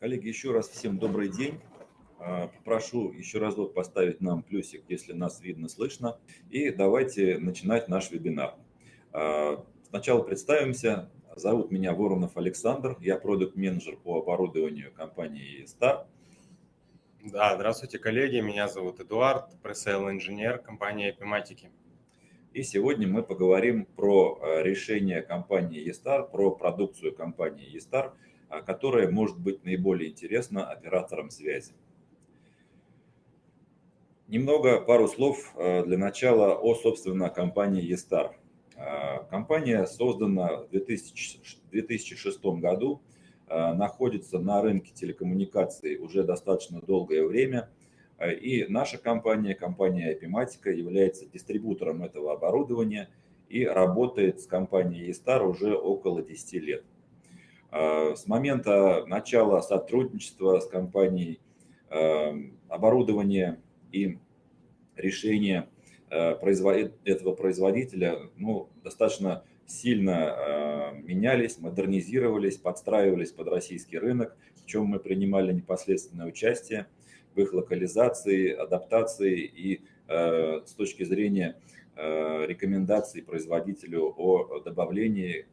Коллеги, еще раз всем добрый день. А, попрошу еще разок поставить нам плюсик, если нас видно, слышно. И давайте начинать наш вебинар. А, сначала представимся. Зовут меня Воронов Александр. Я продукт-менеджер по оборудованию компании Star. Да, здравствуйте, коллеги. Меня зовут Эдуард, пресейл инженер компании Epimatic. И сегодня мы поговорим про а, решение компании eStar, про продукцию компании eStar, которая может быть наиболее интересна операторам связи. Немного, пару слов э, для начала о, собственно, компании eStar. Э, компания создана в 2006 году, э, находится на рынке телекоммуникаций уже достаточно долгое время. И наша компания, компания Epimatica, является дистрибутором этого оборудования и работает с компанией eStar уже около 10 лет. С момента начала сотрудничества с компанией оборудование и решения э, этого производителя ну, достаточно сильно э, менялись, модернизировались, подстраивались под российский рынок, в чем мы принимали непосредственное участие в их локализации, адаптации и э, с точки зрения рекомендаций производителю о добавлении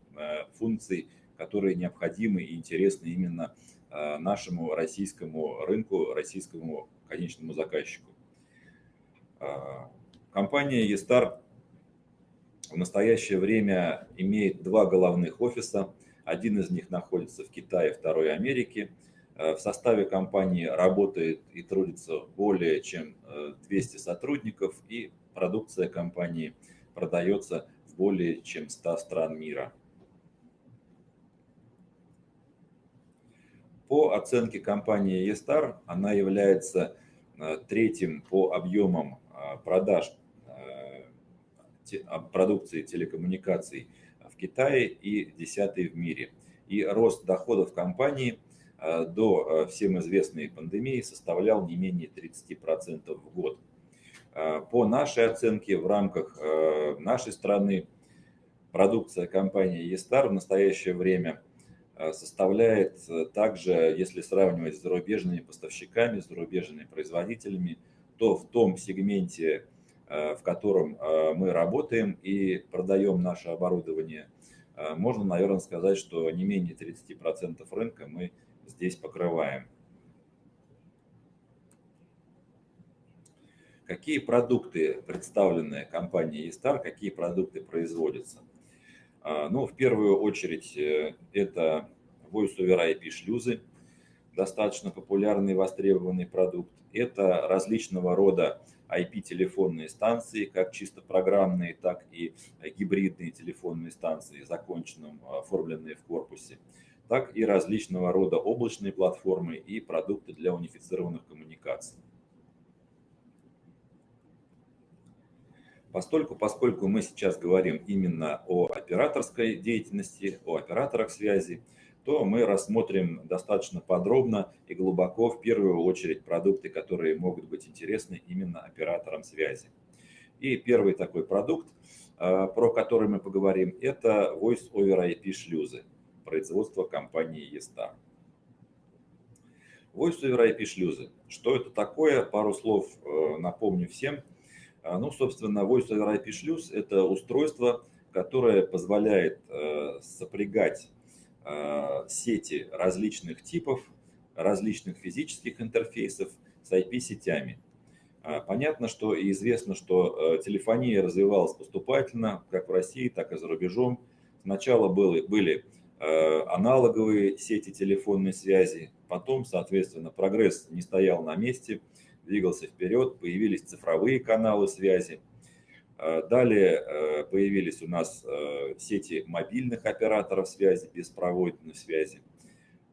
функций, которые необходимы и интересны именно нашему российскому рынку, российскому конечному заказчику. А, компания eStar в настоящее время имеет два головных офиса. Один из них находится в Китае, второй в Америке. А, в составе компании работает и трудится более чем 200 э, сотрудников, и продукция компании продается в более чем 100 стран мира. По оценке компании eStar, она является э, третьим по объемам а, продаж а, а, продукции телекоммуникаций в Китае и десятый в мире. И рост доходов компании до всем известной пандемии составлял не менее 30% в год. По нашей оценке, в рамках нашей страны продукция компании eStar в настоящее время составляет также, если сравнивать с зарубежными поставщиками, с зарубежными производителями, то в том сегменте, э, в котором э, мы работаем и продаем наше оборудование, э, можно, наверное, сказать, что не менее 30% рынка мы здесь покрываем. Какие продукты представлены компанией eStar, какие продукты производятся? Ну, в первую очередь, это Voice over IP шлюзы – достаточно популярный и востребованный продукт. Это различного рода IP-телефонные станции, как чисто программные, так и гибридные телефонные станции, законченным оформленные в корпусе, так и различного рода облачные платформы и продукты для унифицированных коммуникаций. Постольку, поскольку мы сейчас говорим именно о операторской деятельности, о операторах связи, то мы рассмотрим достаточно подробно и глубоко в первую очередь продукты, которые могут быть интересны именно операторам связи. И первый такой продукт, э, про который мы поговорим, это Voice over IP шлюзы производства компании eStar. Voice over IP шлюзы. Что это такое? Пару слов э, напомню всем. Э, ну, собственно, Voice over IP шлюз – это устройство, которое позволяет сопрягать Э, сети различных типов, различных физических интерфейсов с IP-сетями. А, понятно, что и известно, что э, телефония развивалась поступательно, как в России, так и за рубежом. Сначала были, были э, аналоговые сети телефонной связи, потом, соответственно, прогресс не стоял на месте, двигался вперед, появились цифровые каналы связи – Э, далее э, появились у нас э, сети мобильных операторов связи, беспроводной связи.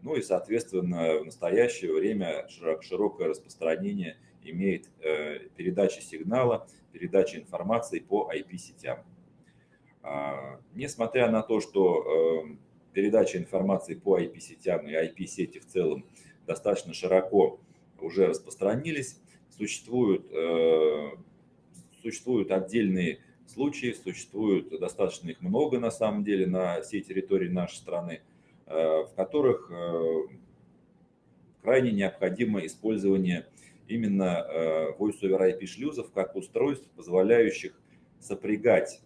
Ну и, соответственно, в настоящее время широкое распространение имеет передача сигнала, передача информации по IP-сетям. А, несмотря на то, что передача информации по IP-сетям и IP-сети в целом достаточно широко уже распространились, существуют Существуют отдельные случаи, существуют достаточно их много на самом деле на всей территории нашей страны, э, в которых э, крайне необходимо использование именно Voice over IP шлюзов как устройств, позволяющих сопрягать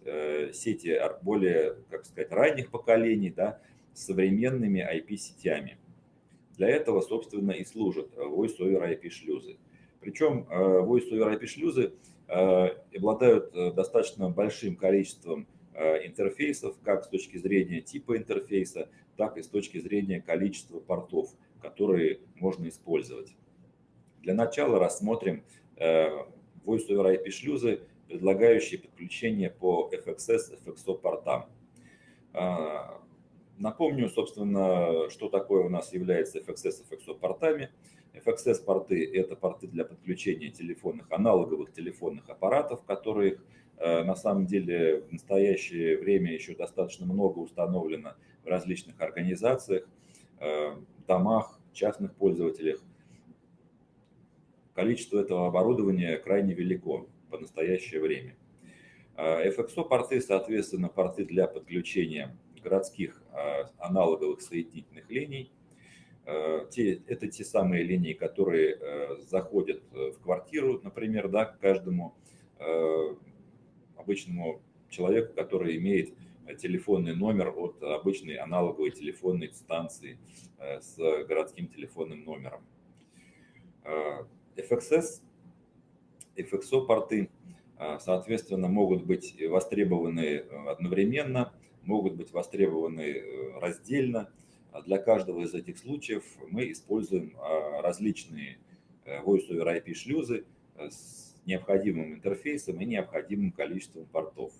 сети более, как сказать, ранних поколений да, с современными IP-сетями. Для этого, собственно, и служат Voice over IP шлюзы. Причем Voice over IP шлюзы обладают достаточно большим количеством интерфейсов, как с точки зрения типа интерфейса, так и с точки зрения количества портов, которые можно использовать. Для начала рассмотрим Voice over IP шлюзы, предлагающие подключение по FXS, FXO портам. Напомню, собственно, что такое у нас является FXS, FXO портами. FXS порты – это порты для подключения телефонных, аналоговых телефонных аппаратов, которых на самом деле в настоящее время еще достаточно много установлено в различных организациях, домах, частных пользователях. Количество этого оборудования крайне велико по настоящее время. FXO-порты, соответственно, порты для подключения городских аналоговых соединительных линий. Это те самые линии, которые заходят в квартиру, например, да, к каждому обычному человеку, который имеет телефонный номер от обычной аналоговой телефонной станции с городским телефонным номером. FXS, FXO порты, соответственно, могут быть востребованы одновременно, могут быть востребованы раздельно. Для каждого из этих случаев мы используем различные Voice over IP шлюзы с необходимым интерфейсом и необходимым количеством портов.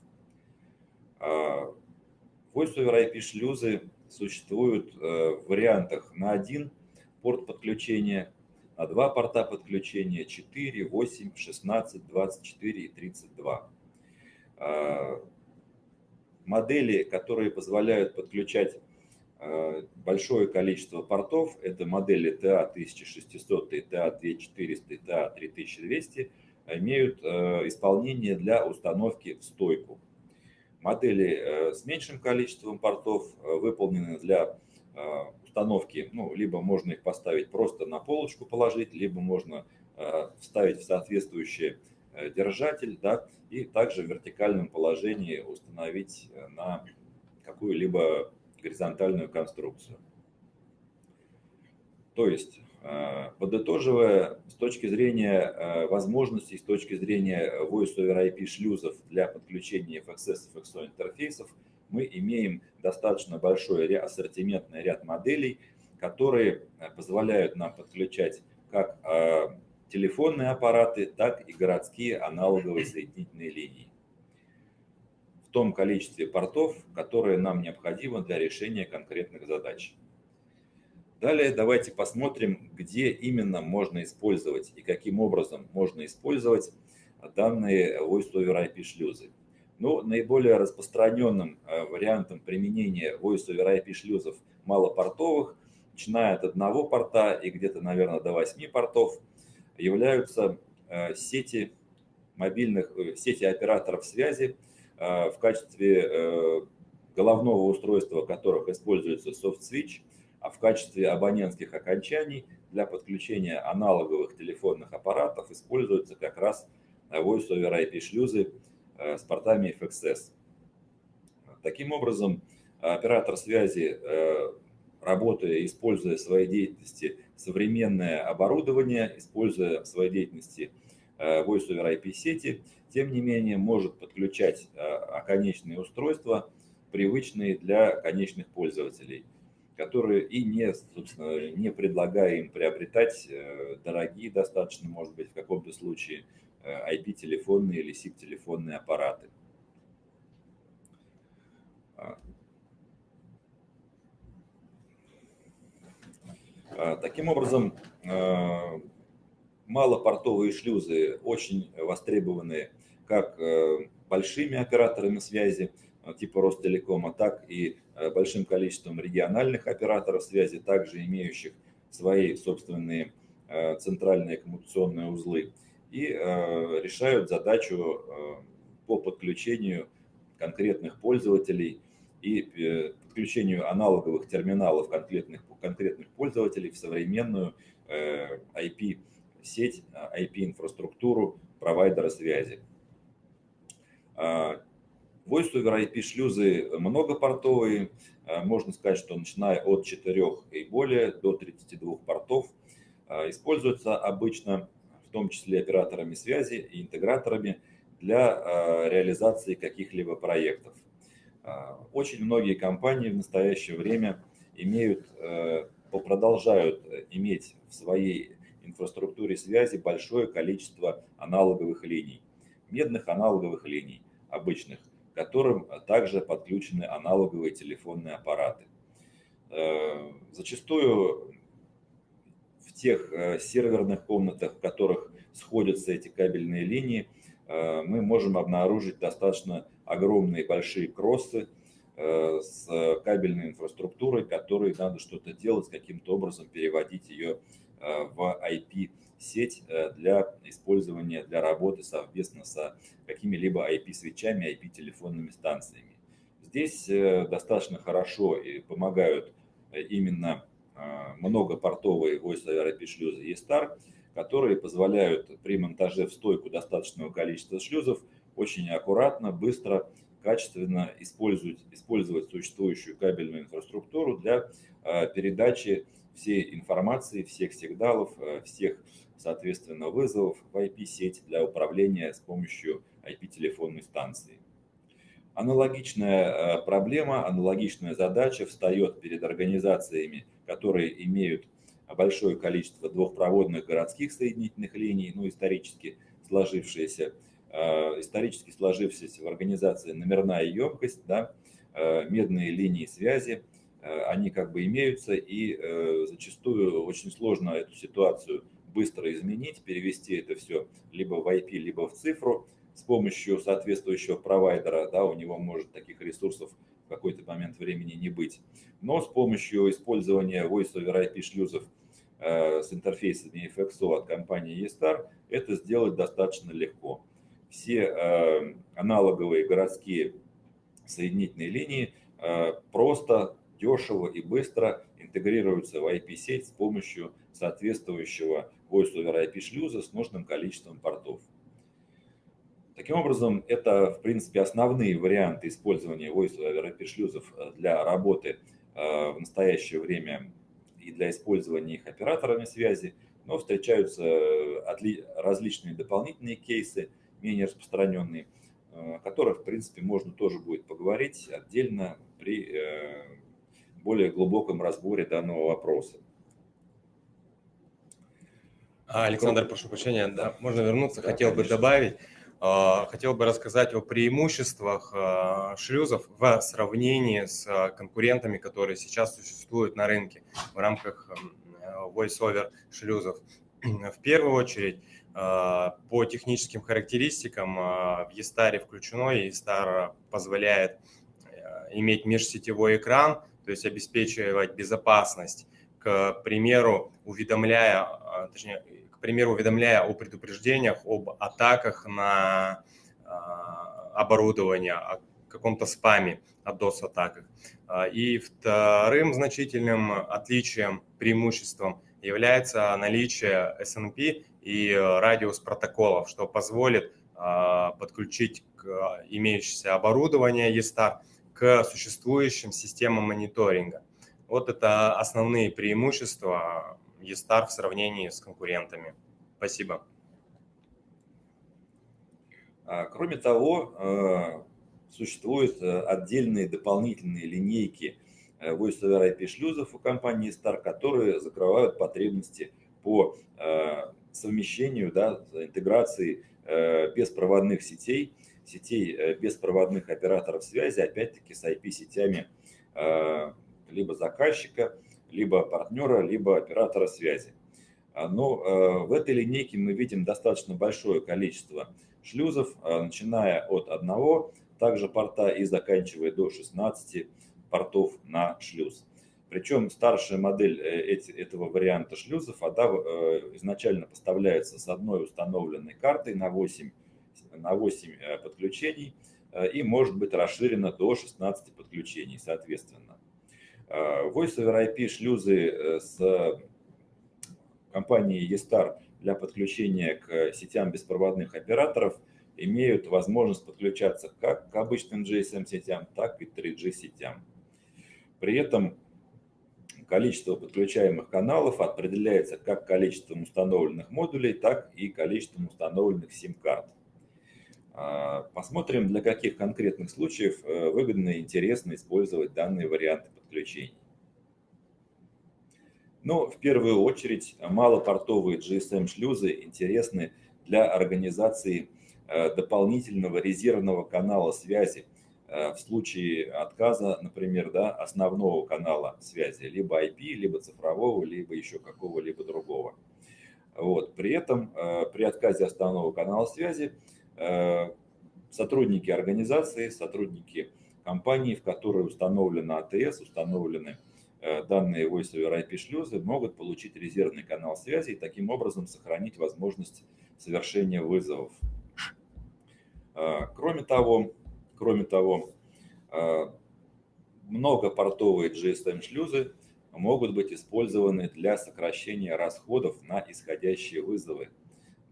Voice over IP шлюзы существуют в вариантах на один порт подключения, на два порта подключения, 4, 8, 16, 24 и 32. Модели, которые позволяют подключать большое количество портов, это модели TA1600, TA2400 и TA3200, имеют исполнение для установки в стойку. Модели с меньшим количеством портов выполнены для установки, ну, либо можно их поставить просто на полочку положить, либо можно вставить в соответствующий держатель, да, и также в вертикальном положении установить на какую-либо горизонтальную конструкцию. То есть Э, подытоживая, с точки зрения э, возможностей, с точки зрения Voice over IP шлюзов для подключения FXS и FXO интерфейсов, мы имеем достаточно большой ассортиментный ряд моделей, которые э, позволяют нам подключать как телефонные аппараты, так и городские аналоговые соединительные линии том количестве портов, которые нам необходимо для решения конкретных задач. Далее давайте посмотрим, где именно можно использовать и каким образом можно использовать данные Voice IP шлюзы. Ну, наиболее распространенным э, вариантом применения Voice IP шлюзов малопортовых, начиная от одного порта и где-то, наверное, до 8 портов, являются э, сети мобильных, э, сети операторов связи в качестве головного устройства которых используется soft switch – а в качестве абонентских окончаний для подключения аналоговых телефонных аппаратов используются как раз Voice over IP шлюзы э, с портами FXS. Таким образом, оператор связи, э, работая, используя в своей деятельности современное оборудование, используя в своей деятельности э, Voice over IP сети, тем не менее может подключать оконечные устройства, привычные для конечных пользователей – которые и не, собственно, не предлагая им приобретать э, дорогие достаточно, может быть, в каком-то случае IP-телефонные э, или SIP-телефонные аппараты. А. А, таким образом, э, малопортовые шлюзы очень востребованы как большими операторами связи, типа Ростелекома, так и Э, большим количеством региональных операторов связи, также имеющих свои собственные э, центральные коммуникационные узлы, и э, решают задачу по подключению конкретных пользователей и подключению аналоговых терминалов конкретных, конкретных пользователей в современную IP-сеть, IP-инфраструктуру провайдера связи. Voice over IP шлюзы многопортовые, можно сказать, что начиная от 4 и более до 32 портов, используются обычно в том числе операторами связи и интеграторами для реализации каких-либо проектов. Очень многие компании в настоящее время имеют, продолжают иметь в своей инфраструктуре связи большое количество аналоговых линий, медных аналоговых линий обычных, которым также подключены аналоговые телефонные аппараты. Э, зачастую в тех э, серверных комнатах, в которых сходятся эти кабельные линии, э, мы можем обнаружить достаточно огромные большие кроссы с кабельной инфраструктурой, которой надо что-то делать, каким-то образом переводить ее в IP сеть э, для использования, для работы совместно с какими-либо IP-свечами, IP-телефонными станциями. Здесь э, достаточно хорошо и помогают э, именно многопортовые Voice over IP шлюзы E-Star, которые позволяют при монтаже в стойку достаточного количества шлюзов очень аккуратно, быстро, качественно использовать, использовать существующую кабельную инфраструктуру для передачи всей информации, всех сигналов, всех соответственно, вызовов в IP-сеть для управления с помощью IP-телефонной станции. Аналогичная э, проблема, аналогичная задача встает перед организациями, которые имеют большое количество двухпроводных городских соединительных линий, ну, исторически сложившиеся, э, исторически сложившиеся в организации номерная емкость, да, э, медные линии связи, они как бы имеются, и зачастую очень сложно эту ситуацию быстро изменить, перевести это все либо в IP, либо в цифру с помощью соответствующего провайдера. Да, у него может таких ресурсов в какой-то момент времени не быть. Но с помощью использования Voice over IP шлюзов э, с интерфейсами FXO от компании eStar это сделать достаточно легко. Все э, аналоговые городские соединительные линии э, просто, дешево и быстро интегрируются в IP-сеть с помощью соответствующего Voice over IP шлюза с нужным количеством портов. Таким образом, это, в принципе, основные варианты использования Voice over IP шлюзов э, для работы э, в настоящее время и для использования их операторами связи, но встречаются э, различные дополнительные кейсы, менее распространенные, о которых, в принципе, можно тоже будет поговорить отдельно при более глубоком разборе данного вопроса. А, Александр, прошу прощения, да, можно вернуться, да, хотел конечно. бы добавить, а, хотел бы рассказать о преимуществах а, шлюзов в сравнении с конкурентами, которые сейчас существуют на рынке в рамках voice-over шлюзов. В первую очередь, по техническим характеристикам в e включено, и e позволяет иметь межсетевой экран, то есть обеспечивать безопасность, к примеру, уведомляя, точнее, к примеру, уведомляя о предупреждениях об атаках на а, оборудование, о каком-то спаме, о DOS-атаках. А, и вторым значительным отличием, преимуществом является наличие SNP и радиус протоколов, что позволит а, подключить к имеющееся оборудование ESTAR к существующим системам мониторинга. Вот это основные преимущества eStar в сравнении с конкурентами. Спасибо. А, кроме того, э, существуют э, отдельные дополнительные линейки э, Voice over IP шлюзов у компании Star, которые закрывают потребности по совмещению, да, интеграции беспроводных сетей, сетей беспроводных операторов связи, опять-таки с IP-сетями либо заказчика, либо партнера, либо оператора связи. А, но э, в этой линейке мы видим достаточно большое количество шлюзов, э, начиная от одного, также порта и заканчивая до 16 портов на шлюз. Причем старшая модель э, этого варианта шлюзов она изначально поставляется с одной установленной картой на 8, на 8 подключений и может быть расширено до 16 подключений соответственно. Voice over IP шлюзы с компанией eStar для подключения к сетям беспроводных операторов имеют возможность подключаться как к обычным GSM-сетям, так и 3G-сетям. При этом количество подключаемых каналов определяется как количеством установленных модулей, так и количеством установленных сим-карт. А, посмотрим, для каких конкретных случаев э, выгодно и интересно использовать данные варианты подключений. Но ну, в первую очередь малопортовые GSM-шлюзы интересны для организации э, дополнительного резервного канала связи э, в случае отказа, например, да, основного канала связи, либо IP, либо цифрового, либо еще какого-либо другого. Вот. При этом при отказе основного канала связи сотрудники организации, сотрудники компании, в которой установлена АТС, установлены Э, данные Voice over IP шлюзы могут получить резервный канал связи и таким образом сохранить возможность совершения вызовов. Э, кроме того, кроме того, э, многопортовые GSM-шлюзы могут быть использованы для сокращения расходов на исходящие вызовы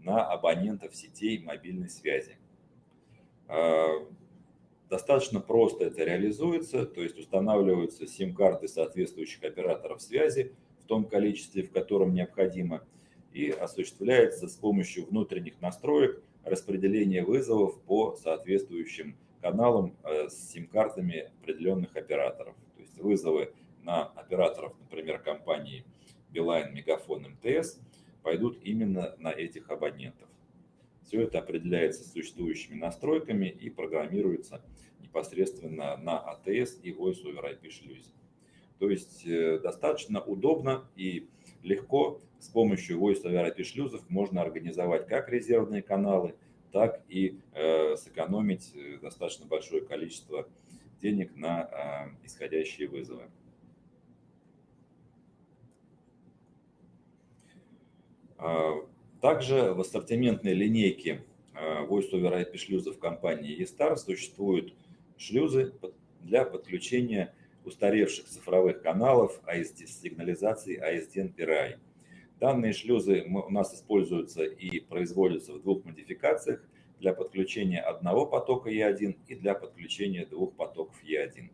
на абонентов сетей мобильной связи. Достаточно просто это реализуется, то есть устанавливаются сим-карты соответствующих операторов связи в том количестве, в котором необходимо, и осуществляется с помощью внутренних настроек распределение вызовов по соответствующим каналам э, с сим-картами определенных операторов. То есть вызовы на операторов, например, компании Билайн, Мегафон, МТС пойдут именно на этих абонентов. Все это определяется существующими настройками и программируется непосредственно на ATS и Voice over IP шлюзе. То есть э, достаточно удобно и легко с помощью Voice over IP шлюзов можно организовать как резервные каналы, так и э, сэкономить э, достаточно большое количество денег на исходящие вызовы. Также в ассортиментной линейке э, Voice over IP шлюзов компании eStar существуют шлюзы для подключения устаревших цифровых каналов ASD, с сигнализацией ASDN PRI. Данные шлюзы у нас используются и производятся в двух модификациях для подключения одного потока E1 и для подключения двух потоков E1.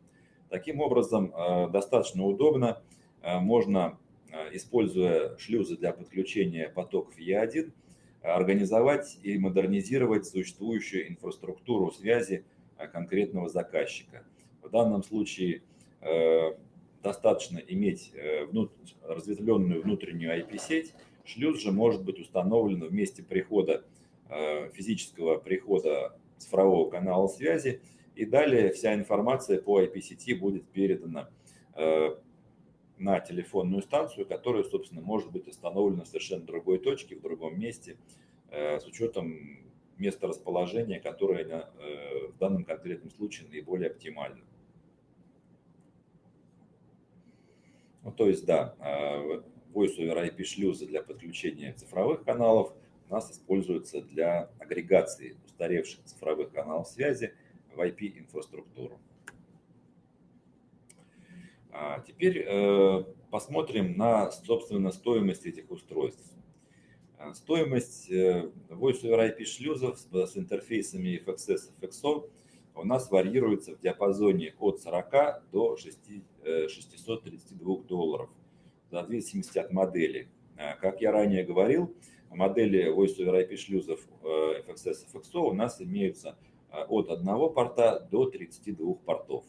Таким образом, э, достаточно удобно можно используя шлюзы для подключения потоков Е1, организовать и модернизировать существующую инфраструктуру связи э, конкретного заказчика. В данном случае э, достаточно иметь разветвленную внутреннюю IP-сеть. Шлюз же может быть установлен в месте прихода, физического прихода цифрового канала связи. И далее вся информация по IP-сети будет передана на телефонную станцию, которая, собственно, может быть установлена в совершенно другой точке, в другом месте, э, с учетом места расположения, которое э, в данном конкретном случае наиболее оптимально. Ну, то есть, да, э, Voice over IP шлюзы для подключения цифровых каналов у нас используются для агрегации устаревших цифровых каналов связи в IP-инфраструктуру. А теперь э, посмотрим на, собственно, стоимость этих устройств. А, стоимость э, Voice over IP шлюзов с интерфейсами FXS и FXO у нас варьируется в диапазоне от 40 до 632 э, долларов, в зависимости от модели. Как я ранее говорил, модели Voice over IP шлюзов FXS и FXO у нас имеются от одного порта до 32 портов.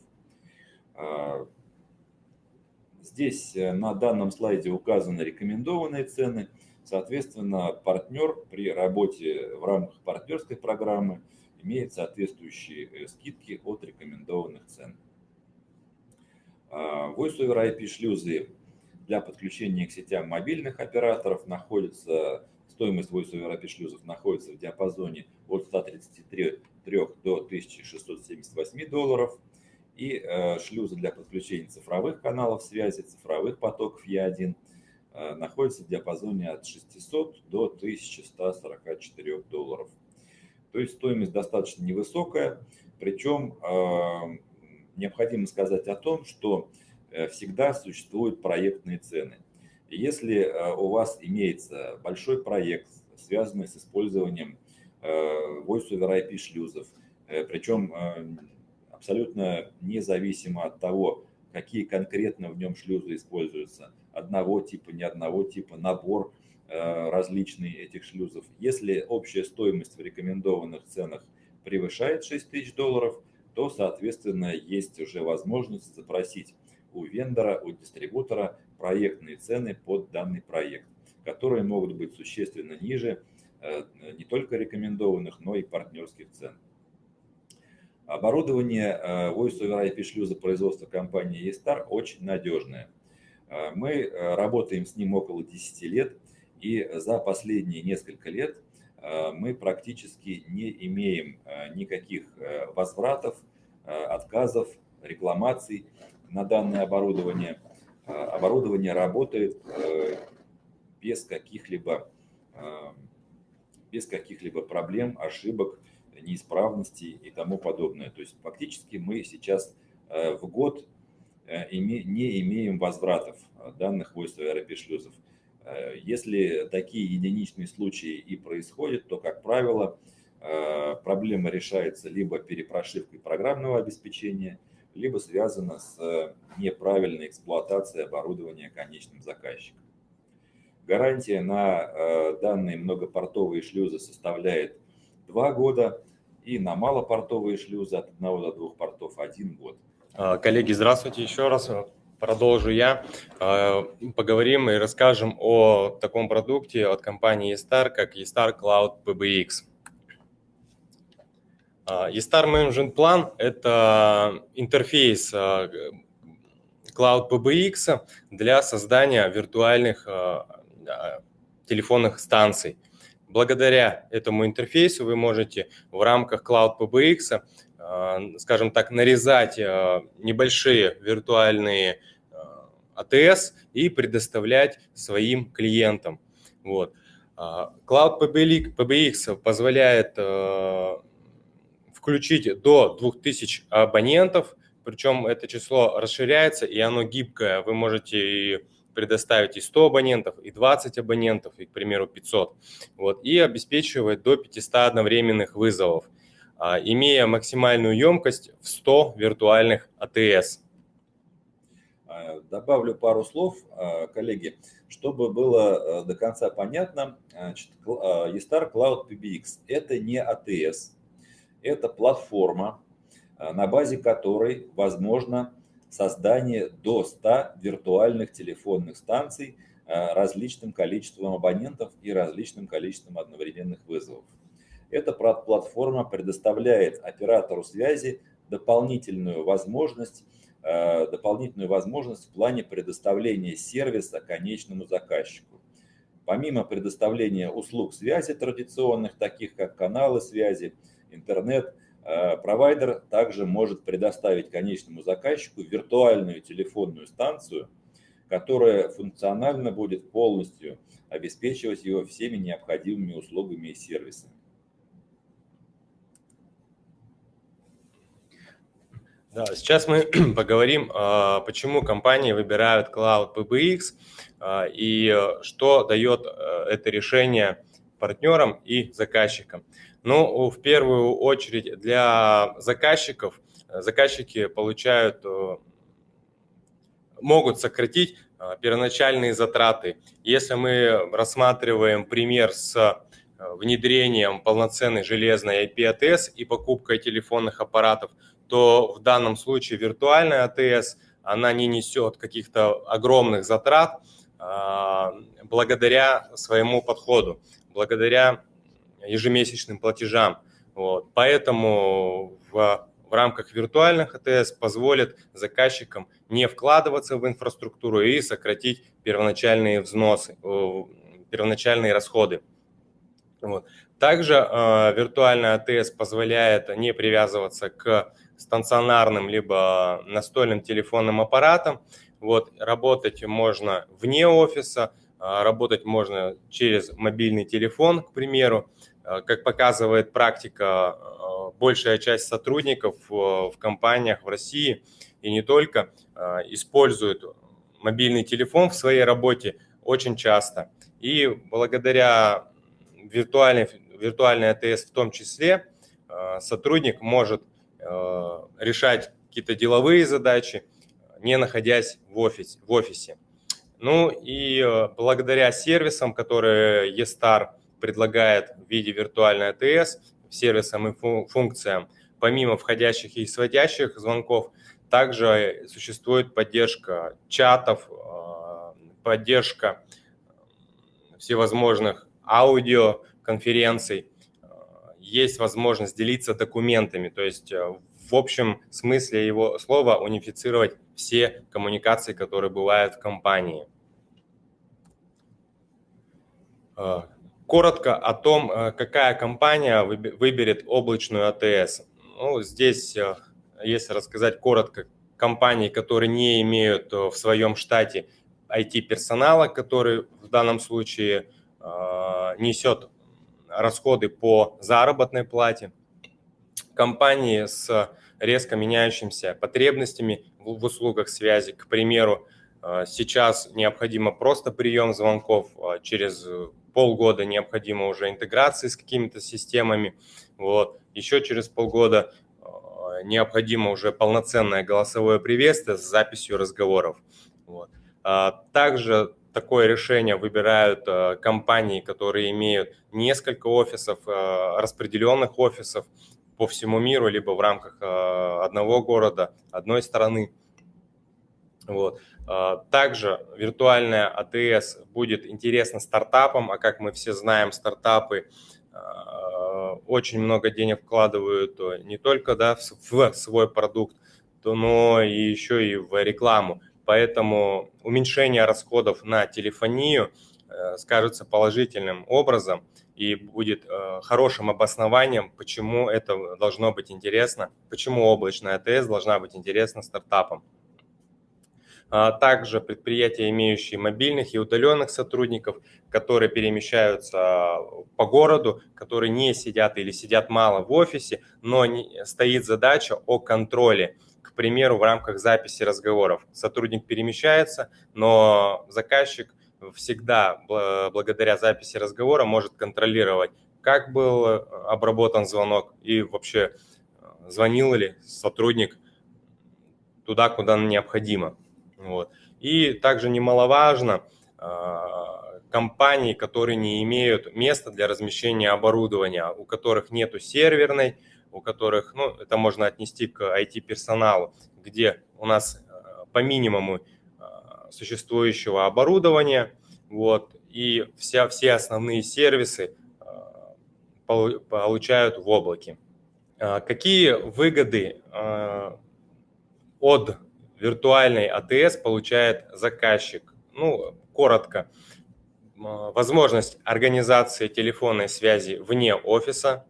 Здесь э, на данном слайде указаны рекомендованные цены. Соответственно, партнер при работе в рамках партнерской программы имеет соответствующие э, скидки от рекомендованных цен. А, Voice over IP шлюзы для подключения к сетям мобильных операторов находится, стоимость Voice over IP шлюзов находится в диапазоне от 133 до 1678 долларов – и э, шлюзы для подключения цифровых каналов связи, цифровых потоков Е1 э, находятся в диапазоне от 600 до 1144 долларов. То есть стоимость достаточно невысокая, причем необходимо сказать о том, что всегда существуют проектные цены. Если у вас имеется большой проект, связанный с использованием Voice over IP шлюзов, причем абсолютно независимо от того, какие конкретно в нем шлюзы используются, одного типа, не одного типа, набор э, различный этих шлюзов. Если общая стоимость в рекомендованных ценах превышает 6 тысяч долларов, то, соответственно, есть уже возможность запросить у вендора, у дистрибутора проектные цены под данный проект, которые могут быть существенно ниже э, не только рекомендованных, но и партнерских цен. Оборудование э, Voice over IP шлюза производства компании E-Star очень надежное. Э, мы э, работаем с ним около 10 лет, и за последние несколько лет мы практически не имеем никаких возвратов, отказов, рекламаций на данное оборудование. Оборудование работает без каких-либо без каких-либо проблем, ошибок, неисправностей и тому подобное. То есть фактически мы сейчас э, в год э, не имеем возвратов э, данных войск аэропешлюзов. Если такие единичные случаи и происходят, то, как правило, проблема решается либо перепрошивкой программного обеспечения, либо связана с неправильной эксплуатацией оборудования конечным заказчиком. Гарантия на данные многопортовые шлюзы составляет 2 года, и на малопортовые шлюзы от 1 до 2 портов 1 год. А, коллеги, здравствуйте еще раз. Продолжу я. А, поговорим и расскажем о таком продукте от компании eStar, как eStar Cloud PBX. eStar Management Plan – это интерфейс а, Cloud PBX для создания виртуальных телефонных станций – Благодаря этому интерфейсу вы можете в рамках Cloud PBX, э, скажем так, нарезать э, небольшие виртуальные э, и предоставлять своим клиентам. Вот. Cloud PBX позволяет включить до 2000 абонентов, причем это число расширяется и оно гибкое. Вы можете предоставить и 100 абонентов, и 20 абонентов, и, к примеру, 500. Вот, и обеспечивает до 500 одновременных вызовов, а, имея максимальную емкость в 100 виртуальных АТС. А, добавлю пару слов, а, коллеги, чтобы было до конца понятно. Значит, eStar Cloud PBX – это не АТС, это платформа, на базе которой возможно создание до 100 виртуальных телефонных станций э, различным количеством абонентов и различным количеством одновременных вызовов. Эта платформа предоставляет оператору связи дополнительную возможность, э, дополнительную возможность в плане предоставления сервиса конечному заказчику. Помимо предоставления услуг связи традиционных, таких как каналы связи, интернет, провайдер также может предоставить конечному заказчику виртуальную телефонную станцию, которая функционально будет полностью обеспечивать его всеми необходимыми услугами и сервисами. Да, сейчас мы поговорим, а, почему компании выбирают Cloud PBX а, и что дает э, это решение партнерам и заказчикам. Ну, в первую очередь для заказчиков, э, заказчики получают, э, могут сократить э, первоначальные затраты. Если мы рассматриваем пример с внедрением полноценной железной IP-АТС и покупкой телефонных аппаратов, то в данном случае виртуальная АТС, она не несет каких-то огромных затрат благодаря своему подходу, благодаря ежемесячным платежам. Вот. Поэтому в, в рамках виртуальных АТС позволит заказчикам не вкладываться в инфраструктуру и сократить первоначальные взносы, первоначальные расходы. Вот. Также э, виртуальная АТС позволяет не привязываться к стационарным либо настольным телефонным аппаратам. Вот, работать можно вне офиса, э, работать можно через мобильный телефон, к примеру. Как показывает практика, большая часть сотрудников в компаниях в России и не только используют мобильный телефон в своей работе очень часто. И благодаря виртуальной, виртуальной АТС в том числе сотрудник может решать какие-то деловые задачи, не находясь в офисе. В офисе. Ну и э, благодаря сервисам, которые eStar предлагает в виде виртуальной АТС, сервисам и функциям, помимо входящих и исходящих звонков, также существует поддержка чатов, э, поддержка всевозможных аудиоконференций, э, есть возможность делиться документами, то есть в общем смысле его слова унифицировать все коммуникации, которые бывают в компании. Коротко о том, а, какая компания выберет облачную АТС. Ну, здесь, а, если рассказать коротко, компании, которые не имеют в своем штате IT-персонала, который в данном случае несет расходы по заработной плате, компании с резко меняющимися потребностями в услугах связи. К примеру, э, сейчас необходимо просто прием звонков, через полгода необходимо уже интеграции с какими-то системами. Вот. Еще через полгода э, необходимо уже полноценное голосовое приветствие с записью разговоров. Вот. А также такое решение выбирают э, компании, которые имеют несколько офисов, распределенных офисов, по всему миру, либо в рамках одного города, одной страны. Вот. А, также виртуальная АТС будет интересна стартапам, а как мы все знаем, стартапы а, очень много денег вкладывают не только да, в свой продукт, но и еще и в рекламу. Поэтому уменьшение расходов на телефонию э, скажется положительным образом и будет э, хорошим обоснованием, почему это должно быть интересно, почему облачная АТС должна быть интересна стартапам. А также предприятия, имеющие мобильных и удаленных сотрудников, которые перемещаются по городу, которые не сидят или сидят мало в офисе, но стоит задача о контроле. К примеру, в рамках записи разговоров сотрудник перемещается, но заказчик – всегда благодаря записи разговора может контролировать, как был обработан звонок и вообще э, звонил ли сотрудник туда, куда необходимо. Вот. И также немаловажно, э, компании, которые не имеют места для размещения оборудования, у которых нету серверной, у которых, ну, это можно отнести к IT-персоналу, где у нас по минимуму существующего оборудования, вот, и вся, все основные сервисы а, получают в облаке. А, какие выгоды а, от виртуальной АТС получает заказчик? Ну, коротко. Возможность организации телефонной связи вне офиса.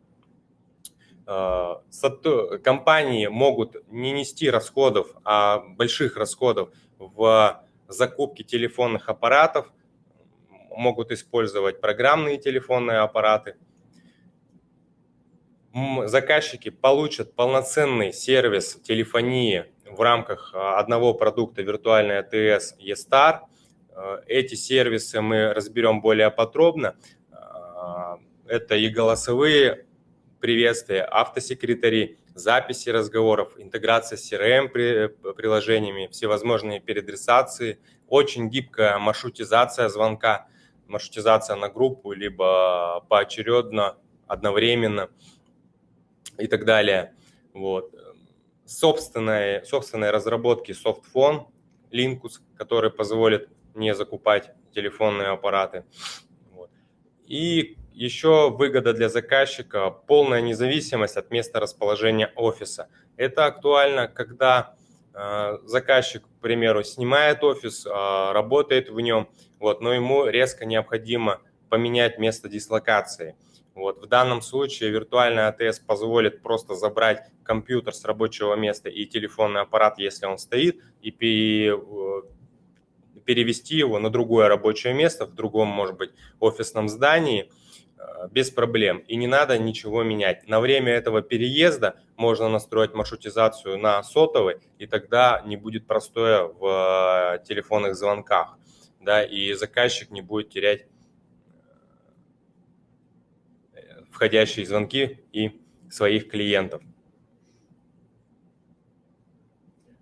Компании могут не нести расходов, а больших расходов в закупке телефонных аппаратов, могут использовать программные телефонные аппараты. Заказчики получат полноценный сервис телефонии в рамках а, одного продукта виртуальной АТС eStar. Э, эти сервисы мы разберем более подробно. А, это и голосовые приветствия, автосекретари, записи разговоров, интеграция с CRM-приложениями, всевозможные переадресации, очень гибкая маршрутизация звонка, маршрутизация на группу, либо поочередно, одновременно и так далее. Вот. Собственные, собственные разработки софтфон, Linkus, который позволит не закупать телефонные аппараты. Вот. И еще выгода для заказчика – полная независимость от места расположения офиса. Это актуально, когда э, заказчик, к примеру, снимает офис, э, работает в нем, вот, но ему резко необходимо поменять место дислокации. Вот, в данном случае виртуальная АТС позволит просто забрать компьютер с рабочего места и телефонный аппарат, если он стоит, и э, перевести его на другое рабочее место в другом, может быть, офисном здании – без проблем. И не надо ничего менять. На время этого переезда можно настроить маршрутизацию на сотовый, и тогда не будет простоя в телефонных звонках. Да, и заказчик не будет терять входящие звонки и своих клиентов.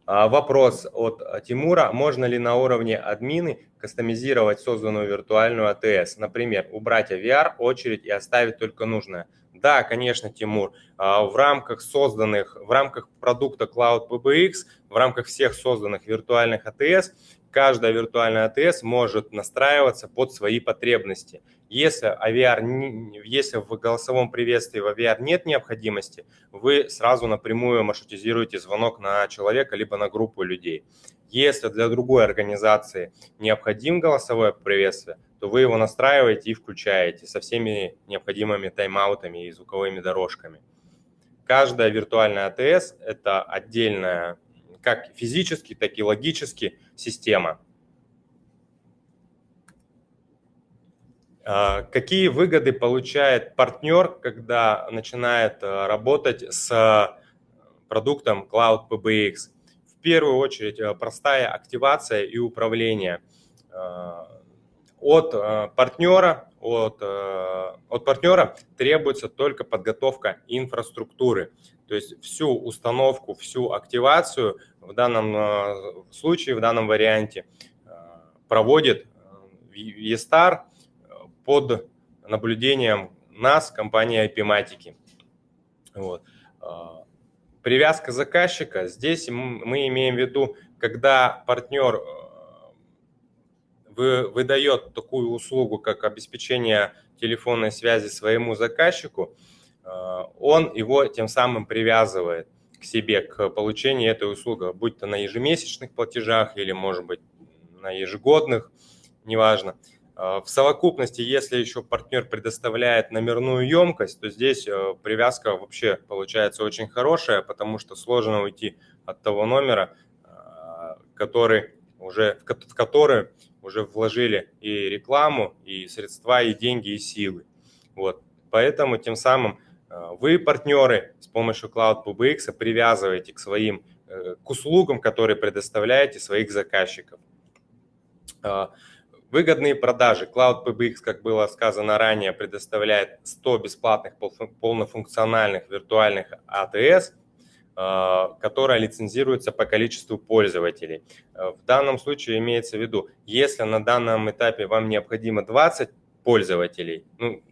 А, вопрос от Тимура. Можно ли на уровне админы кастомизировать созданную виртуальную АТС? Например, убрать AVR, очередь и оставить только нужное. Да, конечно, Тимур. А, в рамках созданных, в рамках продукта Cloud PBX, в рамках всех созданных виртуальных АТС каждая виртуальная АТС может настраиваться под свои потребности. Если, AVR, если в голосовом приветствии в AVR нет необходимости, вы сразу напрямую маршрутизируете звонок на человека либо на группу людей. Если для другой организации необходим голосовое приветствие, то вы его настраиваете и включаете со всеми необходимыми тайм-аутами и звуковыми дорожками. Каждая виртуальная АТС – это отдельная как физически, так и логически система. Какие выгоды получает партнер, когда начинает а, работать с продуктом Cloud PBX? В первую очередь а, простая активация и управление от партнера, от, от партнера требуется только подготовка инфраструктуры. То есть всю установку, всю активацию в данном э, случае, в данном варианте э, проводит ESTAR э, под наблюдением нас, компании IP-матики. Вот. Привязка заказчика. Здесь мы имеем в виду, когда партнер выдает такую услугу, как обеспечение телефонной связи своему заказчику, он его тем самым привязывает – к себе, к получению этой услуги, будь то на ежемесячных платежах или, может быть, на ежегодных, неважно. А, в совокупности, если еще партнер предоставляет номерную емкость, то здесь э, привязка вообще получается очень хорошая, потому что сложно уйти от того номера, а, который уже, в который уже вложили и рекламу, и средства, и деньги, и силы. Вот. Поэтому тем самым Э, вы, партнеры, с помощью Cloud PBX привязываете к своим э, к услугам, которые предоставляете своих заказчиков. Э, выгодные продажи. Cloud PBX, как было сказано ранее, предоставляет 100 бесплатных полнофункциональных виртуальных АТС, которая лицензируется по количеству пользователей. В данном случае имеется в виду, если на данном этапе вам необходимо 20 пользователей, ну,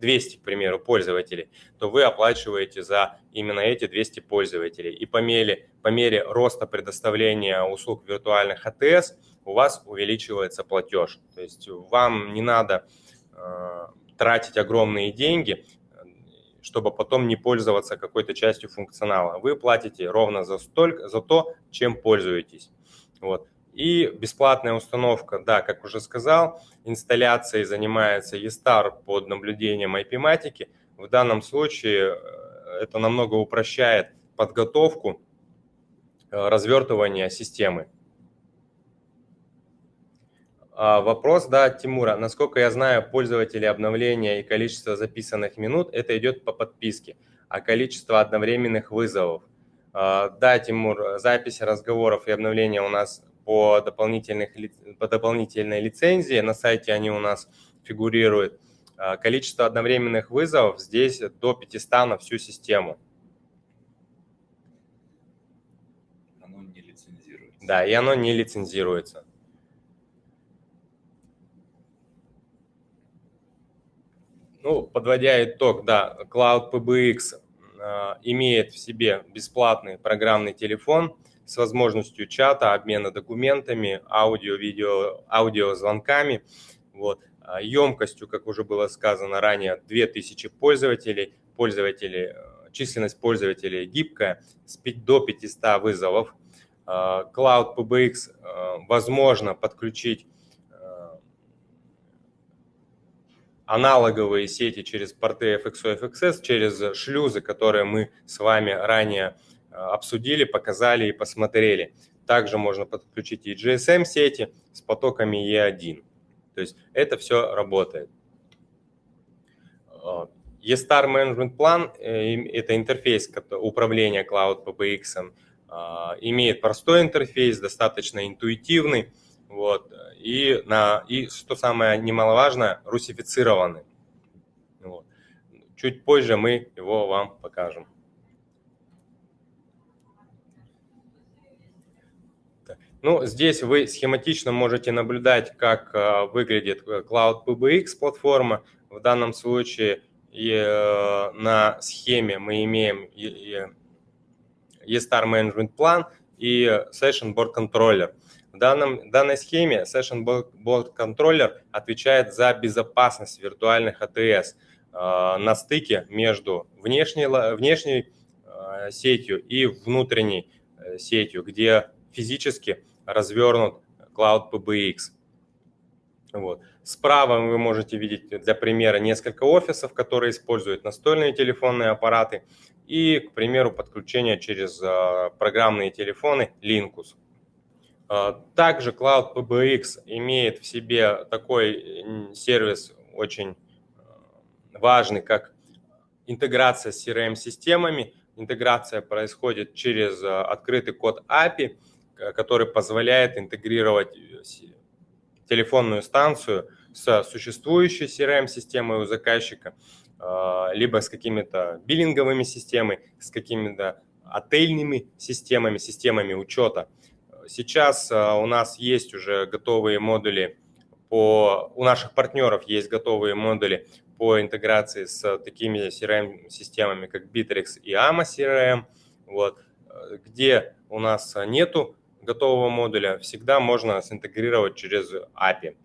200, к примеру, пользователей, то вы оплачиваете за именно эти 200 пользователей. И по мере, по мере роста предоставления услуг виртуальных АТС у вас увеличивается платеж. То есть вам не надо э, тратить огромные деньги, чтобы потом не пользоваться какой-то частью функционала. Вы платите ровно за, столько, за то, чем пользуетесь. Вот. И бесплатная установка, да, как уже сказал, инсталляцией занимается ESTAR под наблюдением IP-матики. В данном случае э, это намного упрощает подготовку, э, развертывания системы. А, вопрос, да, Тимура. Насколько я знаю, пользователи обновления и количество записанных минут, это идет по подписке, а количество одновременных вызовов. А, да, Тимур, запись разговоров и обновления у нас по, дополнительных, по дополнительной лицензии. На сайте они у нас фигурируют. А, количество одновременных вызовов здесь до 500 на всю систему. Оно не лицензируется. Да, и оно не лицензируется. Ну, подводя итог, да, Cloud PBX э, имеет в себе бесплатный программный телефон – с возможностью чата, обмена документами, аудио, видео, аудиозвонками. Вот. Емкостью, как уже было сказано ранее, 2000 пользователей. Пользователи, э, численность пользователей гибкая, до 500 вызовов. Э, Cloud PBX э, возможно подключить аналоговые сети через порты FXO FXS, через шлюзы, которые мы с вами ранее обсудили, показали и посмотрели. Также можно подключить и GSM-сети с потоками E1. То есть это все работает. E-Star Management Plan – это интерфейс управления Cloud PBX, имеет простой интерфейс, достаточно интуитивный, вот, и, на, и что самое немаловажное, русифицированный. Вот. Чуть позже мы его вам покажем. Ну, здесь вы схематично можете наблюдать, как э, выглядит э, Cloud PBX платформа. В данном случае и, э, на схеме мы имеем E-Star Management Plan и Session Board Controller. В данном, данной схеме Session Board Controller отвечает за безопасность виртуальных АТС на стыке между внешней, внешней сетью и внутренней сетью, где физически развернут Cloud PBX. Вот. Справа вы можете видеть для примера несколько офисов, которые используют настольные телефонные аппараты и, к примеру, подключение через а, программные телефоны Linkus. А, также Cloud PBX имеет в себе такой сервис очень а, важный, как интеграция с CRM-системами. Интеграция происходит через открытый код API – который позволяет интегрировать э, телефонную станцию с существующей CRM-системой у заказчика, а, либо с какими-то биллинговыми системами, с какими-то отельными системами, системами учета. Сейчас а, у нас есть уже готовые модули по, у наших партнеров есть готовые модули по интеграции с такими CRM-системами, как Bittrex и AMA CRM, вот, э, где у нас нету готового модуля всегда можно синтегрировать через API.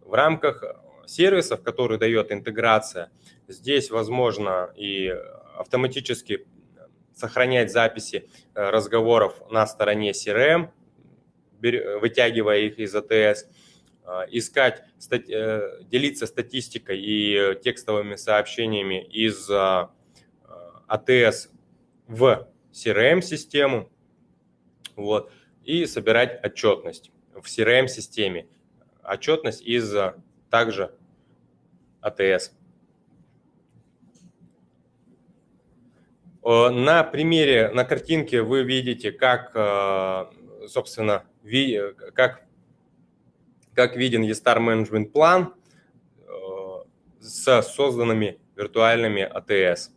В рамках сервисов, которые дает интеграция, здесь возможно и автоматически сохранять записи э, разговоров на стороне CRM, вытягивая их из ATS, э, искать, э, делиться статистикой и текстовыми сообщениями из ATS в CRM-систему. Вот и собирать отчетность в CRM-системе. Отчетность из также ATS. На примере, на картинке вы видите, как, собственно, как, как виден eStar Management план э, с созданными виртуальными ATS.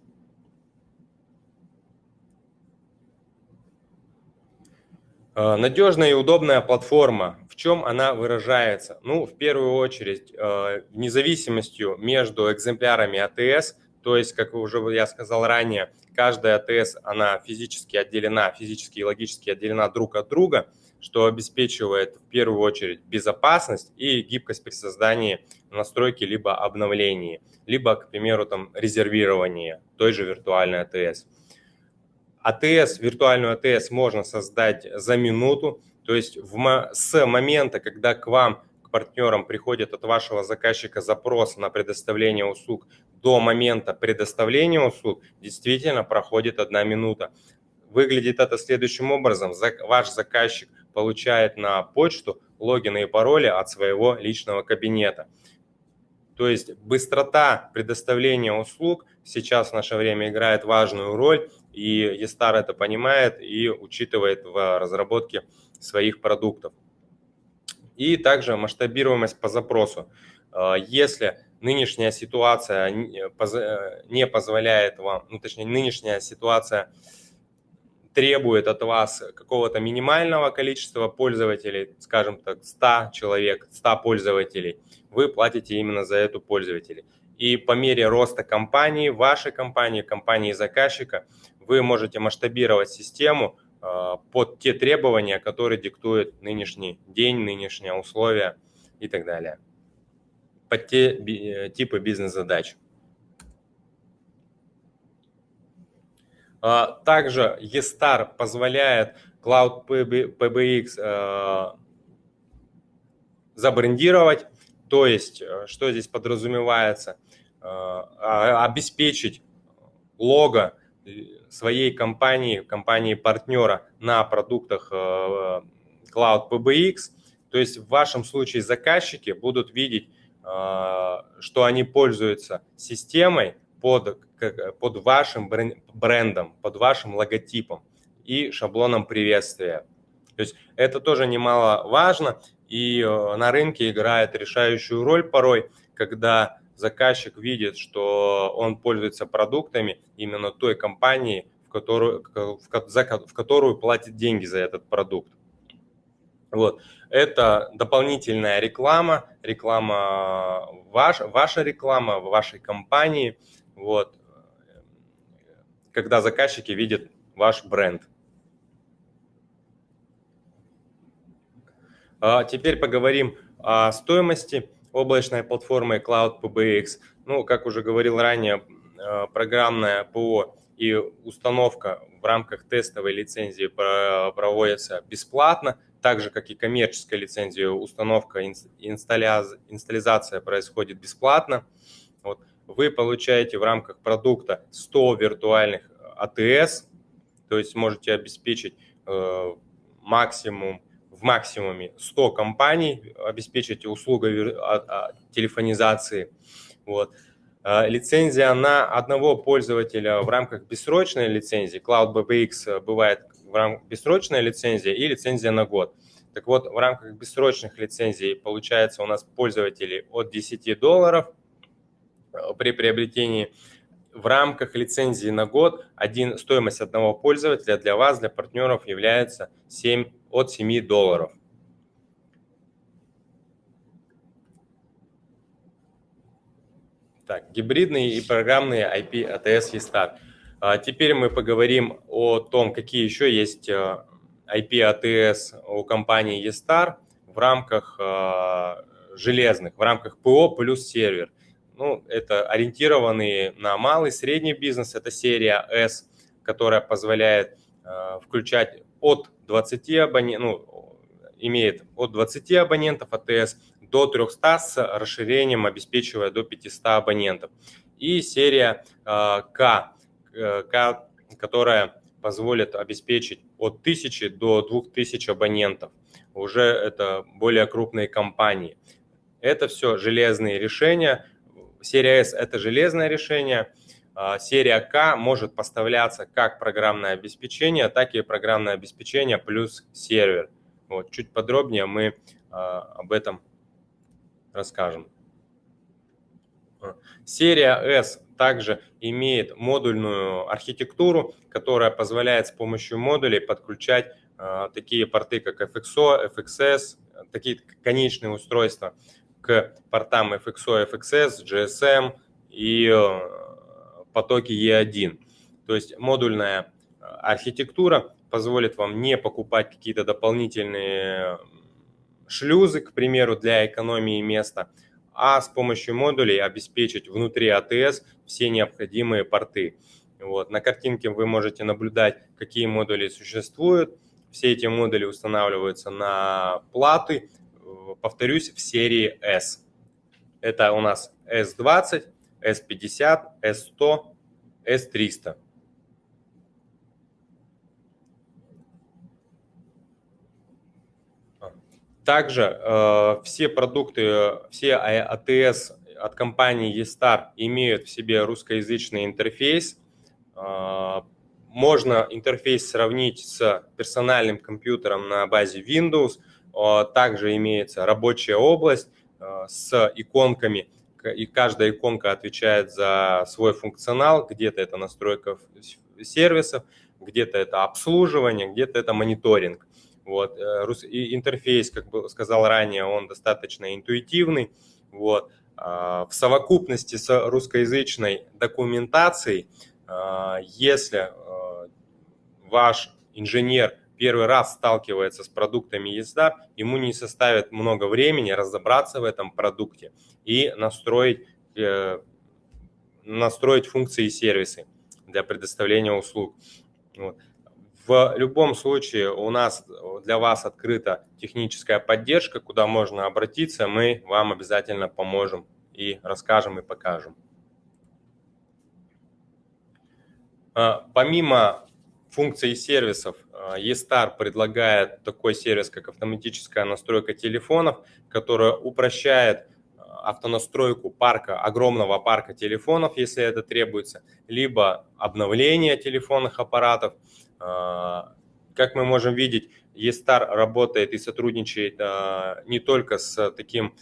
Э, Надежная и удобная платформа. В чем она выражается? Ну, в первую очередь, э, независимостью между экземплярами АТС, то есть, как уже я сказал ранее, каждая АТС, она физически отделена, физически и логически отделена друг от друга, что обеспечивает в первую очередь безопасность и гибкость при создании настройки либо обновлении, либо, к примеру, там, резервирования той же виртуальной АТС. АТС, виртуальную АТС можно создать за минуту, то есть в, с момента, когда к вам, партнерам приходит от вашего заказчика запрос на предоставление услуг до момента предоставления услуг, действительно проходит одна минута. Выглядит это следующим образом. Ваш заказчик получает на почту логины и пароли от своего личного кабинета. То есть быстрота предоставления услуг сейчас в наше время играет важную роль, и Естар это понимает и учитывает в разработке своих продуктов. И также масштабируемость по запросу. А, если нынешняя ситуация не позволяет вам, ну точнее нынешняя ситуация требует от вас какого-то минимального количества пользователей, скажем так, 100 человек, 100 пользователей, вы платите именно за эту пользователей. И по мере роста компании, вашей компании, компании заказчика, вы можете масштабировать систему под те требования, которые диктует нынешний день, нынешние условия и так далее. Под те э, типы бизнес-задач. А, также eStar позволяет Cloud PBX а, забрендировать, то есть, э, что здесь подразумевается, обеспечить лого своей компании, компании-партнера на продуктах э, Cloud PBX. То есть в вашем случае заказчики будут видеть что они пользуются системой под, под вашим брендом, под вашим логотипом и шаблоном приветствия. То есть это тоже немаловажно, и э, на рынке играет решающую роль порой, когда заказчик видит, что он пользуется продуктами именно той компании, в которую, в, за, в которую платит деньги за этот продукт. Вот. Это дополнительная реклама, реклама ваш, ваша реклама в вашей компании, вот, когда заказчики видят ваш бренд. А теперь поговорим о стоимости облачной платформы Cloud PBX. Ну, как уже говорил ранее, э, программная ПО и установка в рамках тестовой лицензии проводится бесплатно, так же, как и коммерческая лицензия, установка, инсталляция происходит бесплатно. Вот. Вы получаете в рамках продукта 100 виртуальных АТС, то есть можете обеспечить э, максимум максимуме 100 компаний, обеспечить услугой а, а, телефонизации. Вот. А, лицензия на одного пользователя в рамках бессрочной лицензии, Cloud BBX бывает в рамках бессрочная лицензия и лицензия на год. Так вот, в рамках бессрочных лицензий получается у нас пользователи от 10 долларов при приобретении. В рамках лицензии на год один, стоимость одного пользователя для вас, для партнеров является 7 от 7 долларов. Так, гибридные и программные IP ATS ESTAR. А теперь мы поговорим о том, какие еще есть IP а, ATS у компании ESTAR в рамках а, железных, в рамках ПО плюс сервер. Ну, это ориентированные на малый, средний бизнес, это серия S, которая позволяет включать от 20 абонентов, ну, имеет от 20 абонентов АТС до 300 с расширением, обеспечивая до 500 абонентов. И серия э, К, э, К, которая позволит обеспечить от 1000 до 2000 абонентов. Уже это более крупные компании. Это все железные решения. Серия S – это железное решение – а, серия К может поставляться как программное обеспечение, так и программное обеспечение плюс сервер. Вот, чуть подробнее мы а, об этом расскажем. А, серия S также имеет модульную архитектуру, которая позволяет с помощью модулей подключать такие порты, как FXO, FXS, такие конечные устройства к портам FXO, FXS, GSM и потоке E1. То есть модульная э, архитектура позволит вам не покупать какие-то дополнительные шлюзы, к примеру, для экономии места, а с помощью модулей обеспечить внутри АТС все необходимые порты. Вот. На картинке вы можете наблюдать, какие модули существуют. Все эти модули устанавливаются на платы, э, повторюсь, в серии S. Это у нас S20, S50, S100, S300. Также э, все продукты, все АТС от компании eStar имеют в себе русскоязычный интерфейс. Э, можно интерфейс сравнить с персональным компьютером на базе Windows. Э, также имеется рабочая область э, с иконками и каждая иконка отвечает за свой функционал, где-то это настройка сервисов, где-то это обслуживание, где-то это мониторинг. Вот. Э, и интерфейс, как бы сказал ранее, он достаточно интуитивный. Вот. В совокупности с русскоязычной документацией, если ваш инженер первый раз сталкивается с продуктами езда, ему не составит много времени разобраться в этом продукте и настроить, э, настроить функции и сервисы для предоставления услуг. Вот. В любом случае у нас для вас открыта техническая поддержка, куда можно обратиться, мы вам обязательно поможем и расскажем и покажем. А, помимо функций сервисов, eStar предлагает такой сервис, как автоматическая настройка телефонов, которая упрощает автонастройку парка, огромного парка телефонов, если это требуется, либо обновление телефонных аппаратов. Как мы можем видеть, eStar работает и сотрудничает не только с таким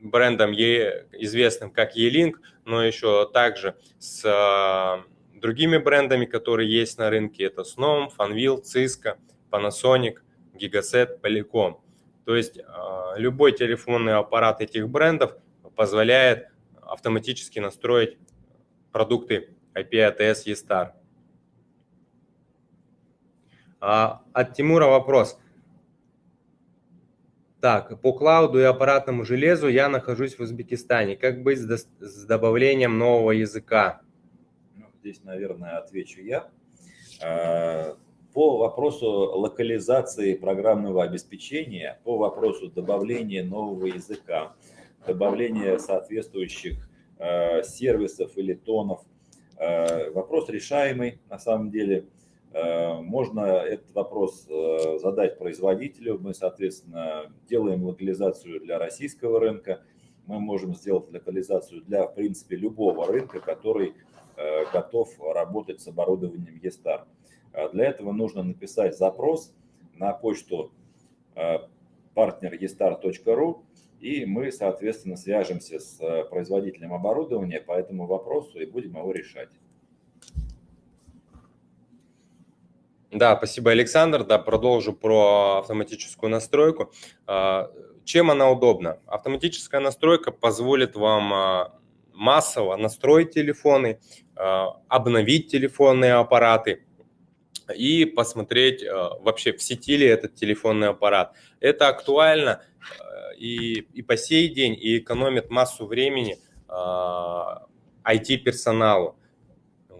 брендом известным как E-Link, но еще также с другими брендами, которые есть на рынке. Это Snom, Fanvil, Cisco, Panasonic, Gigaset, Polycom. То есть а, любой телефонный аппарат этих брендов позволяет автоматически настроить продукты IP-ATS eStar. А, от Тимура вопрос. Так, по клауду и аппаратному железу я нахожусь в Узбекистане. Как быть с добавлением нового языка? Здесь, наверное, отвечу я. А, по вопросу локализации программного обеспечения, по вопросу добавления нового языка, добавления соответствующих э, сервисов или тонов, э, вопрос решаемый на самом деле. Можно этот вопрос задать производителю. Мы, соответственно, делаем локализацию для российского рынка. Мы можем сделать локализацию для, в принципе, любого рынка, который готов работать с оборудованием E-Star. А для этого нужно написать запрос на почту partner.estar.ru, и мы, соответственно, свяжемся с производителем оборудования по этому вопросу и будем его решать. Да, спасибо, Александр. Да, продолжу про автоматическую настройку. Чем она удобна? Автоматическая настройка позволит вам массово настроить телефоны, обновить телефонные аппараты, и посмотреть э, вообще в сети ли этот телефонный аппарат. Это актуально э, и, и по сей день, и экономит массу времени IT-персоналу. Э,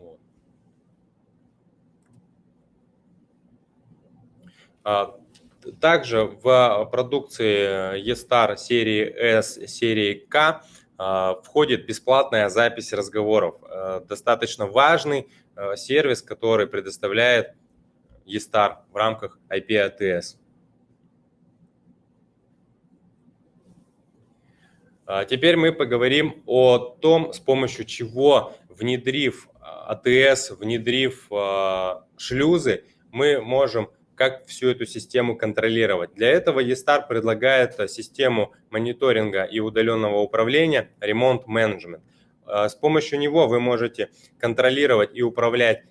а, также в продукции eStar серии S, серии K входит бесплатная запись разговоров. Достаточно важный сервис, который предоставляет eStar в рамках IP-ATS. А теперь мы поговорим о том, с помощью чего, внедрив ATS, внедрив а, шлюзы, мы можем как всю эту систему контролировать. Для этого eStar предлагает систему мониторинга и удаленного управления Remote Management. А, с помощью него вы можете контролировать и управлять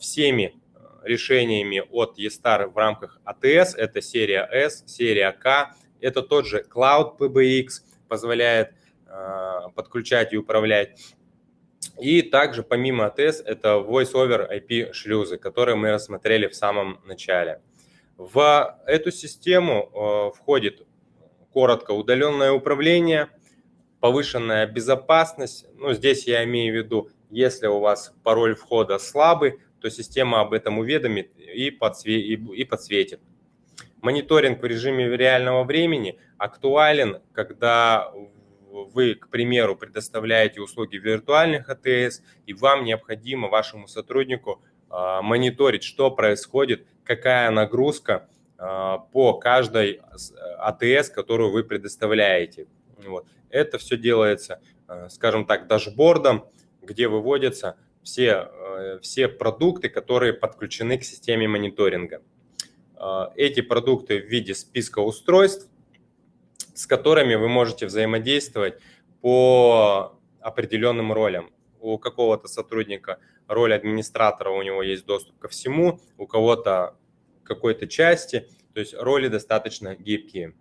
всеми решениями от eStar в рамках ATS. Это серия S, серия K. Это тот же Cloud PBX, позволяет э, подключать и управлять. И также помимо ATS это Voice over IP шлюзы, которые мы рассмотрели в самом начале. В эту систему э, входит коротко удаленное управление, повышенная безопасность. Ну, здесь я имею в виду, если у вас пароль входа слабый, то система об этом уведомит и, подсве и подсветит. Мониторинг в режиме реального времени актуален, когда вы, к примеру, предоставляете услуги виртуальных АТС, и вам необходимо вашему сотруднику а, мониторить, что происходит, какая нагрузка а, по каждой АТС, которую вы предоставляете. Вот. Это все делается, а, скажем так, дашбордом, где выводятся все, все продукты, которые подключены к системе мониторинга. Эти продукты в виде списка устройств, с которыми вы можете взаимодействовать по определенным ролям. У какого-то сотрудника роль администратора, у него есть доступ ко всему, у кого-то какой-то части, то есть роли достаточно гибкие.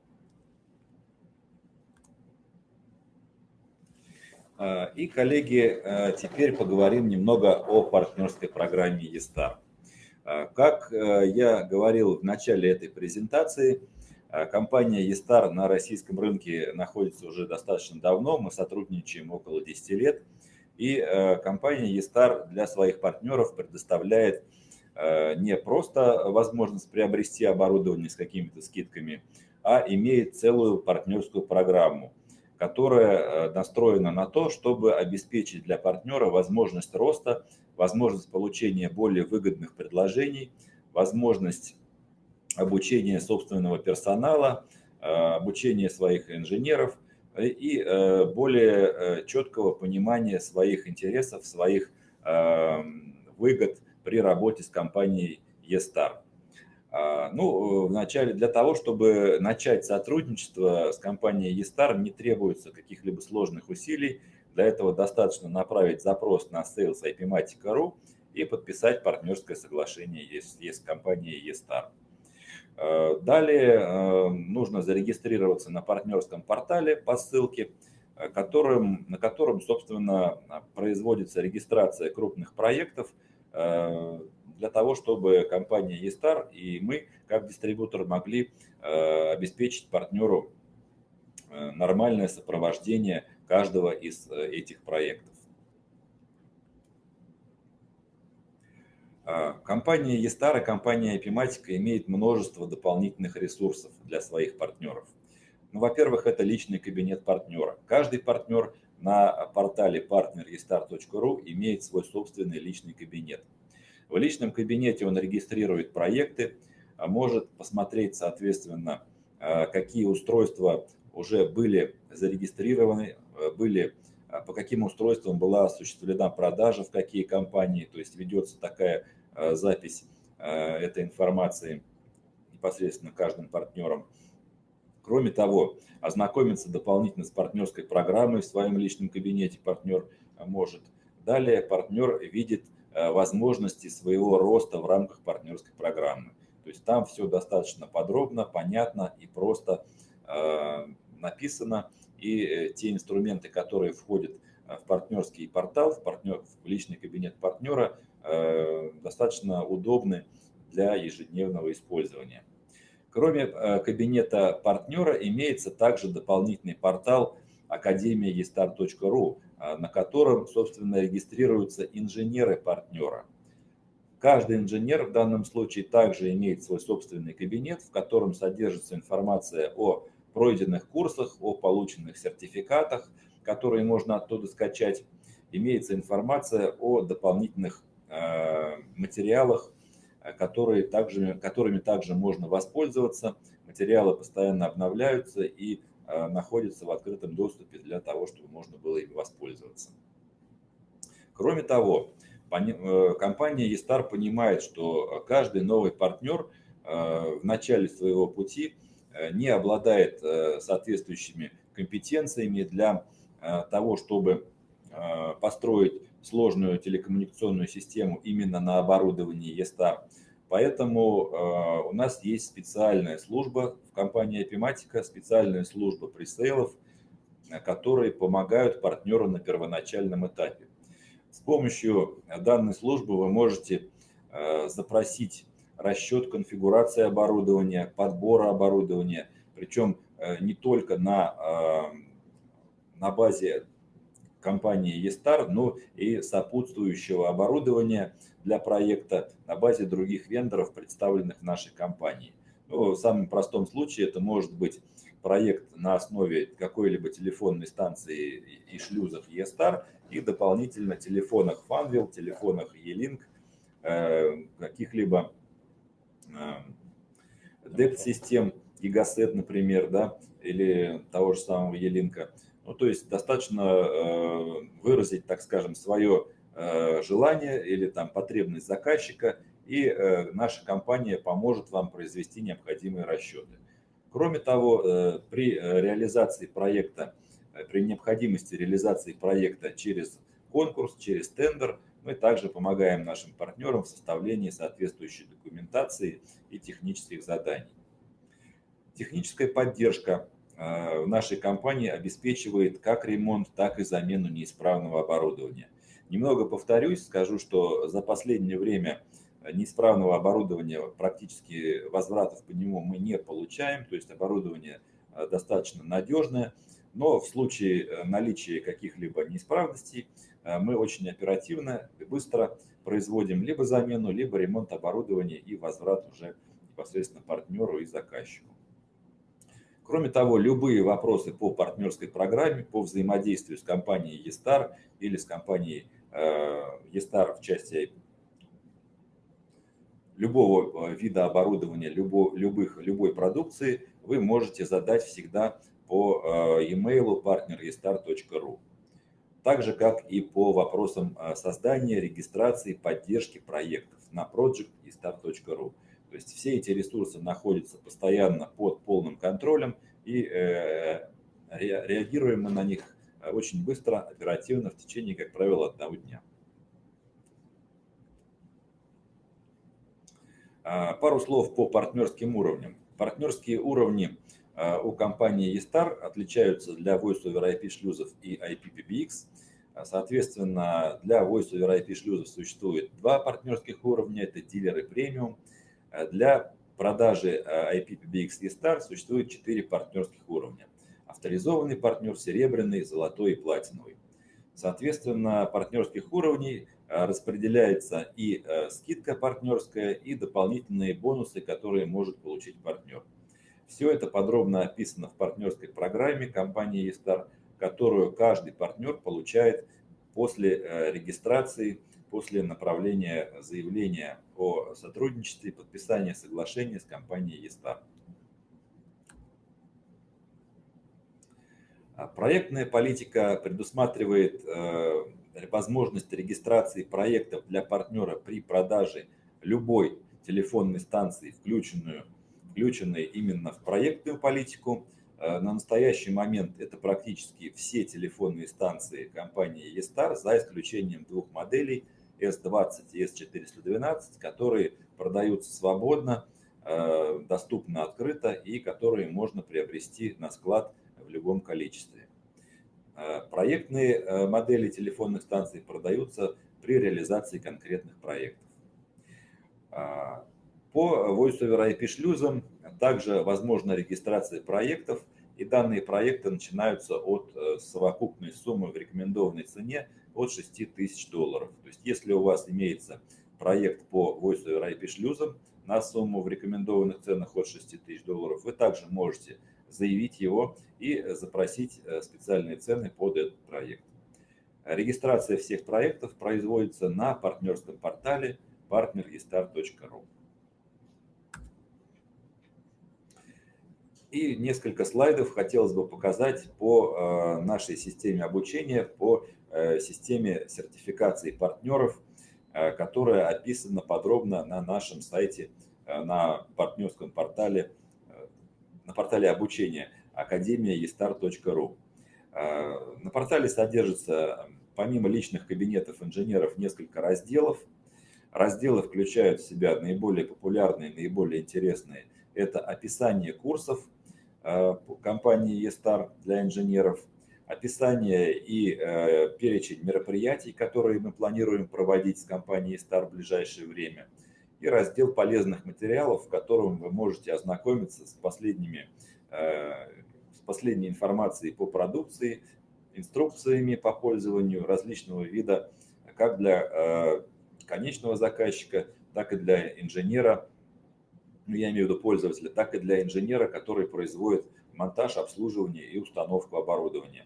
А, и, коллеги, а, теперь поговорим немного о партнерской программе eStar. А, как я говорил в начале этой презентации, компания eStar на российском рынке находится уже достаточно давно, мы сотрудничаем около 10 лет. И компания eStar для своих партнеров предоставляет не просто возможность приобрести оборудование с какими-то скидками, а имеет целую партнерскую программу – которая э, настроена на то, чтобы обеспечить для партнера возможность роста, возможность получения более выгодных предложений, возможность обучения собственного персонала, обучения своих инженеров и более четкого понимания своих интересов, своих выгод при работе с компанией eStar. Ну, вначале для того, чтобы начать сотрудничество с компанией eStar, не требуется каких-либо сложных усилий. Для этого достаточно направить запрос на sales ipmatica.ru и подписать партнерское соглашение с, компанией eStar. Э, далее э, нужно зарегистрироваться на партнерском портале по ссылке, э, которым, на котором, собственно, производится регистрация крупных проектов для того, чтобы компания eStar и мы, как дистрибутор, могли обеспечить партнеру нормальное сопровождение каждого из этих проектов. А, компания Естара, компания Epimatica имеет множество дополнительных ресурсов для своих партнеров. Ну, во-первых, это личный кабинет партнера. Каждый партнер на портале partnerestar.ru имеет свой собственный личный кабинет. В личном кабинете он регистрирует проекты, а может посмотреть, соответственно, а, какие устройства уже были зарегистрированы, были по каким устройствам была осуществлена продажа, в какие компании, то есть ведется такая Э, запись э, этой информации непосредственно каждым партнером. Кроме того, ознакомиться дополнительно с партнерской программой в своем личном кабинете партнер может. Далее партнер видит возможности своего роста в рамках партнерской программы. То есть там все достаточно подробно, понятно и просто написано. И те инструменты, которые входят в партнерский портал, в, партнер, в личный кабинет партнера, Э, достаточно удобны для ежедневного использования. Кроме э, кабинета партнера имеется также дополнительный портал академия.estar.ru, э, на котором, собственно, регистрируются инженеры партнера. Каждый инженер в данном случае также имеет свой собственный кабинет, в котором содержится информация о пройденных курсах, о полученных сертификатах, которые можно оттуда скачать. Имеется информация о дополнительных Э, материалах, э, которые также, которыми также можно воспользоваться. Материалы постоянно обновляются и э, находятся в открытом доступе для того, чтобы можно было ими воспользоваться. Кроме того, компания eStar понимает, что каждый новый партнер в начале своего пути не обладает соответствующими компетенциями для того, чтобы построить сложную телекоммуникационную систему именно на оборудовании ESTAR. Поэтому э, у нас есть специальная служба в компании Epimatica, специальная служба пресейлов, э, которые помогают партнеру на первоначальном этапе. С помощью данной службы вы можете э, запросить расчет конфигурации оборудования, подбора оборудования, причем не только на, на базе компании eStar, но и сопутствующего оборудования для проекта на базе других вендоров, представленных в нашей компании. Ну, в самом простом случае это может быть проект на основе какой-либо телефонной станции и шлюзов eStar и дополнительно телефонах Funwheel, телефонах E-Link, э, каких-либо Э, Gigaset, например, да, или того же самого E-Link. Ну, то есть достаточно э, выразить, так скажем, свое э, желание или там потребность заказчика, и э, наша компания поможет вам произвести необходимые расчеты. Кроме того, при реализации проекта, при необходимости реализации проекта через конкурс, через тендер, мы также помогаем нашим партнерам в составлении соответствующей документации и технических заданий. Техническая поддержка Э, в нашей компании обеспечивает как ремонт, так и замену неисправного оборудования. Немного повторюсь, скажу, что за последнее время неисправного оборудования практически возвратов по нему мы не получаем, то есть оборудование э, достаточно надежное, но в случае э, наличия каких-либо неисправностей мы очень оперативно и быстро производим либо замену, либо ремонт оборудования и возврат уже непосредственно партнеру и заказчику. Кроме того, любые вопросы по партнерской программе, по взаимодействию с компанией eStar или с компанией э, в части любого э, вида оборудования, любого, любых, любой продукции вы можете задать всегда по e-mail partnerestar.ru. Так же, как и по вопросам создания, регистрации, поддержки проектов на projectistar.ru. То есть все эти ресурсы находятся постоянно под полным контролем и э, реагируем мы на них очень быстро, оперативно, в течение, как правило, одного дня. А, пару слов по партнерским уровням. Партнерские уровни а, у компании eStar отличаются для Voice over IP шлюзов и IPPBX. А, соответственно, для Voice over IP шлюзов существует два партнерских уровня, это дилеры премиум. Для продажи IPPBX eStar существует четыре партнерских уровня. Авторизованный партнер, серебряный, золотой и платиновый. Соответственно, партнерских уровней распределяется и скидка партнерская, и дополнительные бонусы, которые может получить партнер. Все это подробно описано в партнерской программе компании eStar, которую каждый партнер получает после э, регистрации, после направления заявления о сотрудничестве подписания соглашения с компанией eStar. А проектная политика предусматривает возможность регистрации проектов для партнера при продаже любой телефонной станции, включенную, включенной именно в проектную политику. Э, на настоящий момент это практически все телефонные станции компании eStar, за исключением двух моделей S20 и S412, которые продаются свободно, э, доступно открыто и которые можно приобрести на склад в любом количестве. Э, проектные модели телефонных станций продаются при реализации конкретных проектов. По Voice over IP шлюзам также возможна регистрация проектов, и данные проекты начинаются от э, совокупной суммы в рекомендованной цене от 6 тысяч долларов. То есть если у вас имеется проект по Voice over IP шлюзам на сумму в рекомендованных ценах от 6 тысяч долларов, вы также можете заявить его и запросить э, специальные цены под этот проект. Регистрация всех проектов производится на партнерском портале partnerestar.ru. И несколько слайдов хотелось бы показать по э, нашей системе обучения, по э, системе сертификации партнеров, которая описана подробно на нашем сайте, на партнерском портале на портале обучения академия.estar.ru. А, на портале содержится, помимо личных кабинетов инженеров, несколько разделов. Разделы включают в себя наиболее популярные, наиболее интересные. Это описание курсов компании eStar для инженеров, описание и э, перечень мероприятий, которые мы планируем проводить с компанией eStar в ближайшее время – и раздел полезных материалов, в котором вы можете ознакомиться с, последними, э, с последней информацией по продукции, инструкциями по пользованию различного вида, как для э, конечного заказчика, так и для инженера, я имею в виду пользователя, так и для инженера, который производит монтаж, обслуживание и установку оборудования.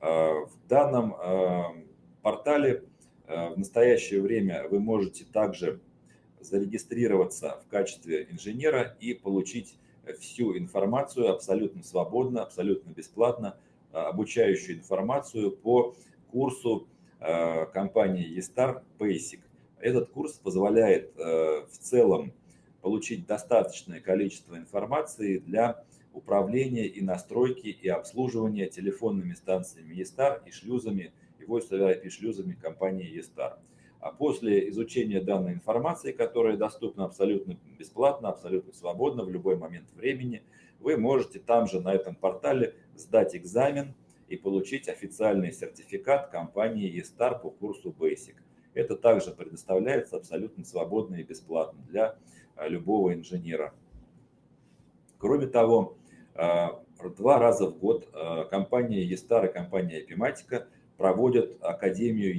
Э, в данном портале в настоящее время вы можете также зарегистрироваться в качестве инженера и получить всю информацию абсолютно свободно, абсолютно бесплатно, э, обучающую информацию по курсу э, компании eStar Basic. Этот курс позволяет э, в целом получить достаточное количество информации для управления и настройки и обслуживания телефонными станциями eStar и шлюзами, и voice IP шлюзами компании eStar. А после изучения данной информации, которая доступна абсолютно бесплатно, абсолютно свободно в любой момент времени, вы можете там же на этом портале сдать экзамен и получить официальный сертификат компании eStar по курсу Basic. Это также предоставляется абсолютно свободно и бесплатно для а, любого инженера. Кроме того, а, два раза в год а, компания eStar и компания Epimatica проводят Академию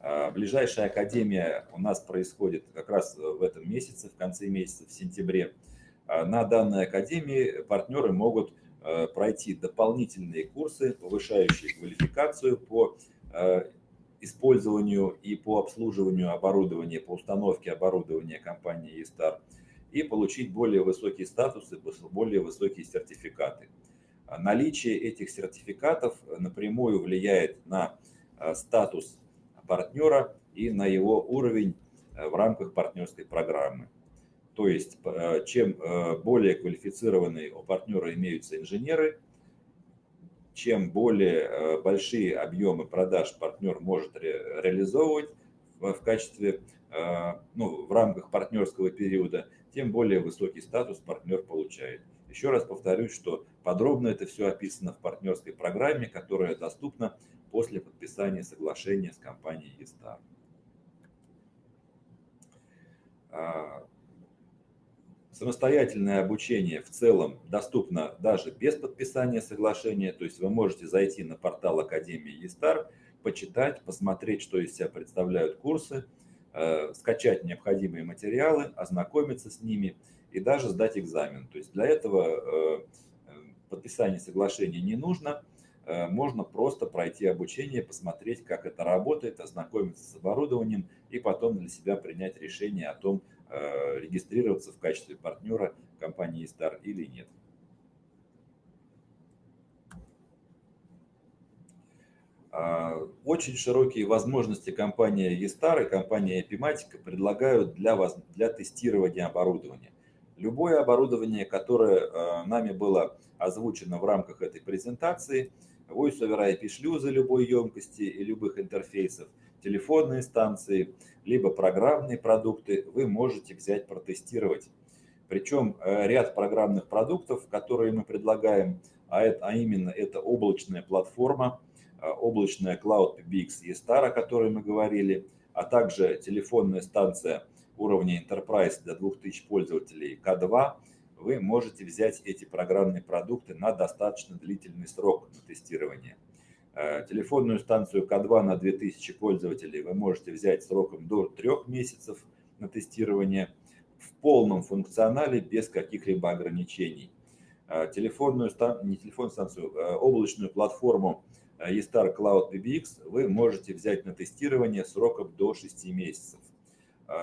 а, ближайшая академия у нас происходит как раз в этом месяце, в конце месяца, в сентябре. На данной академии партнеры могут пройти дополнительные курсы, повышающие квалификацию по использованию и по обслуживанию оборудования, по установке оборудования компании eStar. и получить более высокие статусы, более высокие сертификаты. Наличие этих сертификатов напрямую влияет на статус партнера и на его уровень в рамках партнерской программы. То есть, чем более квалифицированные у партнера имеются инженеры, чем более большие объемы продаж партнер может ре реализовывать в качестве, ну, в рамках партнерского периода, тем более высокий статус партнер получает. Еще раз повторюсь, что подробно это все описано в партнерской программе, которая доступна после подписания соглашения с компанией eStar. Самостоятельное обучение в целом доступно даже без подписания соглашения, то есть вы можете зайти на портал Академии eStar, почитать, посмотреть, что из себя представляют курсы, Э, скачать необходимые материалы, ознакомиться с ними и даже сдать экзамен. То есть для этого э, подписание соглашения не нужно, э, можно просто пройти обучение, посмотреть, как это работает, ознакомиться с оборудованием и потом для себя принять решение о том, регистрироваться в качестве партнера компании Star или нет. А, очень широкие возможности компания eStar и компания Epimatica предлагают для, вас, для тестирования оборудования. Любое оборудование, которое а, нами было озвучено в рамках этой презентации, Voice over IP шлюзы любой емкости и любых интерфейсов, телефонные станции, либо программные продукты вы можете взять протестировать. Причем э, ряд программных продуктов, которые мы предлагаем, а, а именно это облачная платформа, Э, облачная Cloud PBX E-Star, о которой мы говорили, а также телефонная станция уровня Enterprise для 2000 пользователей K2, вы можете взять эти программные продукты на достаточно длительный срок на тестирование. Э, телефонную станцию К2 на 2000 пользователей вы можете взять сроком до 3 месяцев на тестирование в полном функционале без каких-либо ограничений. Э, телефонную, не телефонную станцию, облачную платформу eStar Cloud PBX вы можете взять на тестирование сроком до 6 месяцев.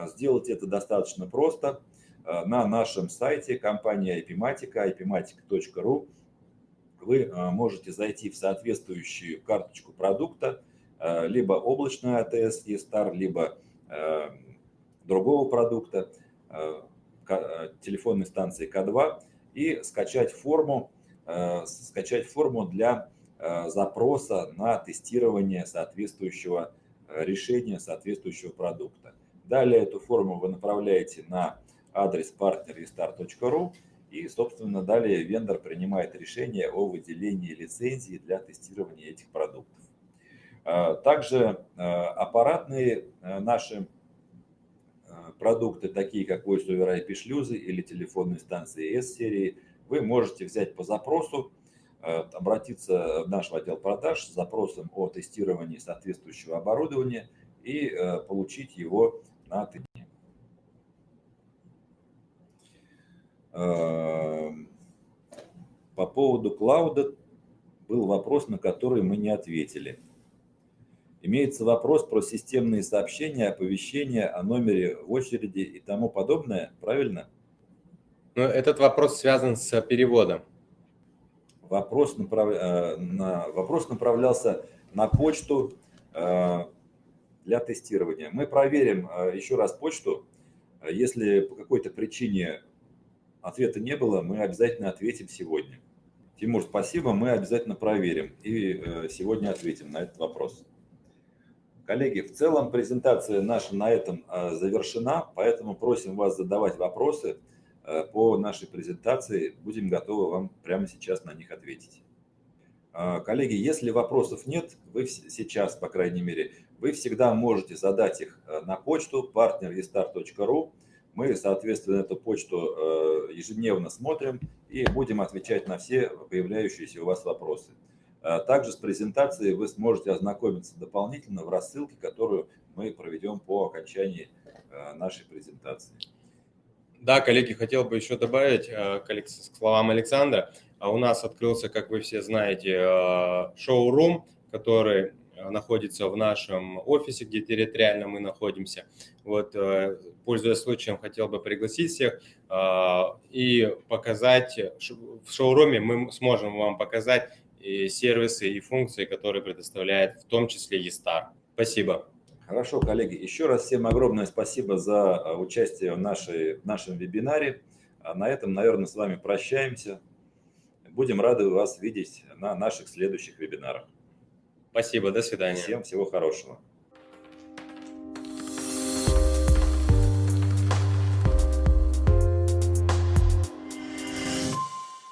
Сделать это достаточно просто. На нашем сайте компании IPMatica, ipmatic.ru вы а, можете зайти в соответствующую карточку продукта, либо облачную ATS eStar, либо другого продукта, телефонной станции К2 и скачать форму, скачать форму для Э, запроса на тестирование соответствующего э, решения, соответствующего продукта. Далее эту форму вы направляете на адрес partnerrestart.ru и, собственно, далее вендор принимает решение о выделении лицензии для тестирования этих продуктов. Э, также аппаратные наши продукты, такие как Voice over IP шлюзы или телефонные станции S-серии, вы можете взять по запросу обратиться в наш отдел продаж с запросом о тестировании соответствующего оборудования и получить его на тыне. По поводу клауда был вопрос, на который мы не ответили. Имеется вопрос про системные сообщения, оповещения о номере в очереди и тому подобное, правильно? Ну, этот вопрос связан с переводом вопрос, направ... Э, на... вопрос направлялся на почту э, для тестирования. Мы проверим э, еще раз почту. Если по какой-то причине ответа не было, мы обязательно ответим сегодня. Тимур, спасибо, мы обязательно проверим и сегодня ответим на этот вопрос. Коллеги, в целом презентация наша на этом завершена, поэтому просим вас задавать вопросы. Э, по нашей презентации. Будем готовы вам прямо сейчас на них ответить. Коллеги, если вопросов нет, вы сейчас, по крайней мере, вы всегда можете задать их э, на почту partnerrestar.ru. Мы, соответственно, эту почту э, ежедневно смотрим и будем отвечать на все появляющиеся у вас вопросы. А, также с презентацией вы сможете ознакомиться дополнительно в рассылке, которую мы проведем по окончании нашей презентации. Да, коллеги, хотел бы еще добавить э, к словам Александра. А у нас открылся, как вы все знаете, э, шоу-рум, который э, находится в нашем офисе, где территориально мы находимся. Вот, пользуясь случаем, хотел бы пригласить всех и показать, в шоуруме мы сможем вам показать и сервисы и функции, которые предоставляет в том числе eStar. Спасибо. Хорошо, коллеги. Еще раз всем огромное спасибо за участие в, нашей, в нашем вебинаре. А на этом, наверное, с вами прощаемся. Будем рады вас видеть на наших следующих вебинарах. Спасибо, до свидания. Всем всего хорошего.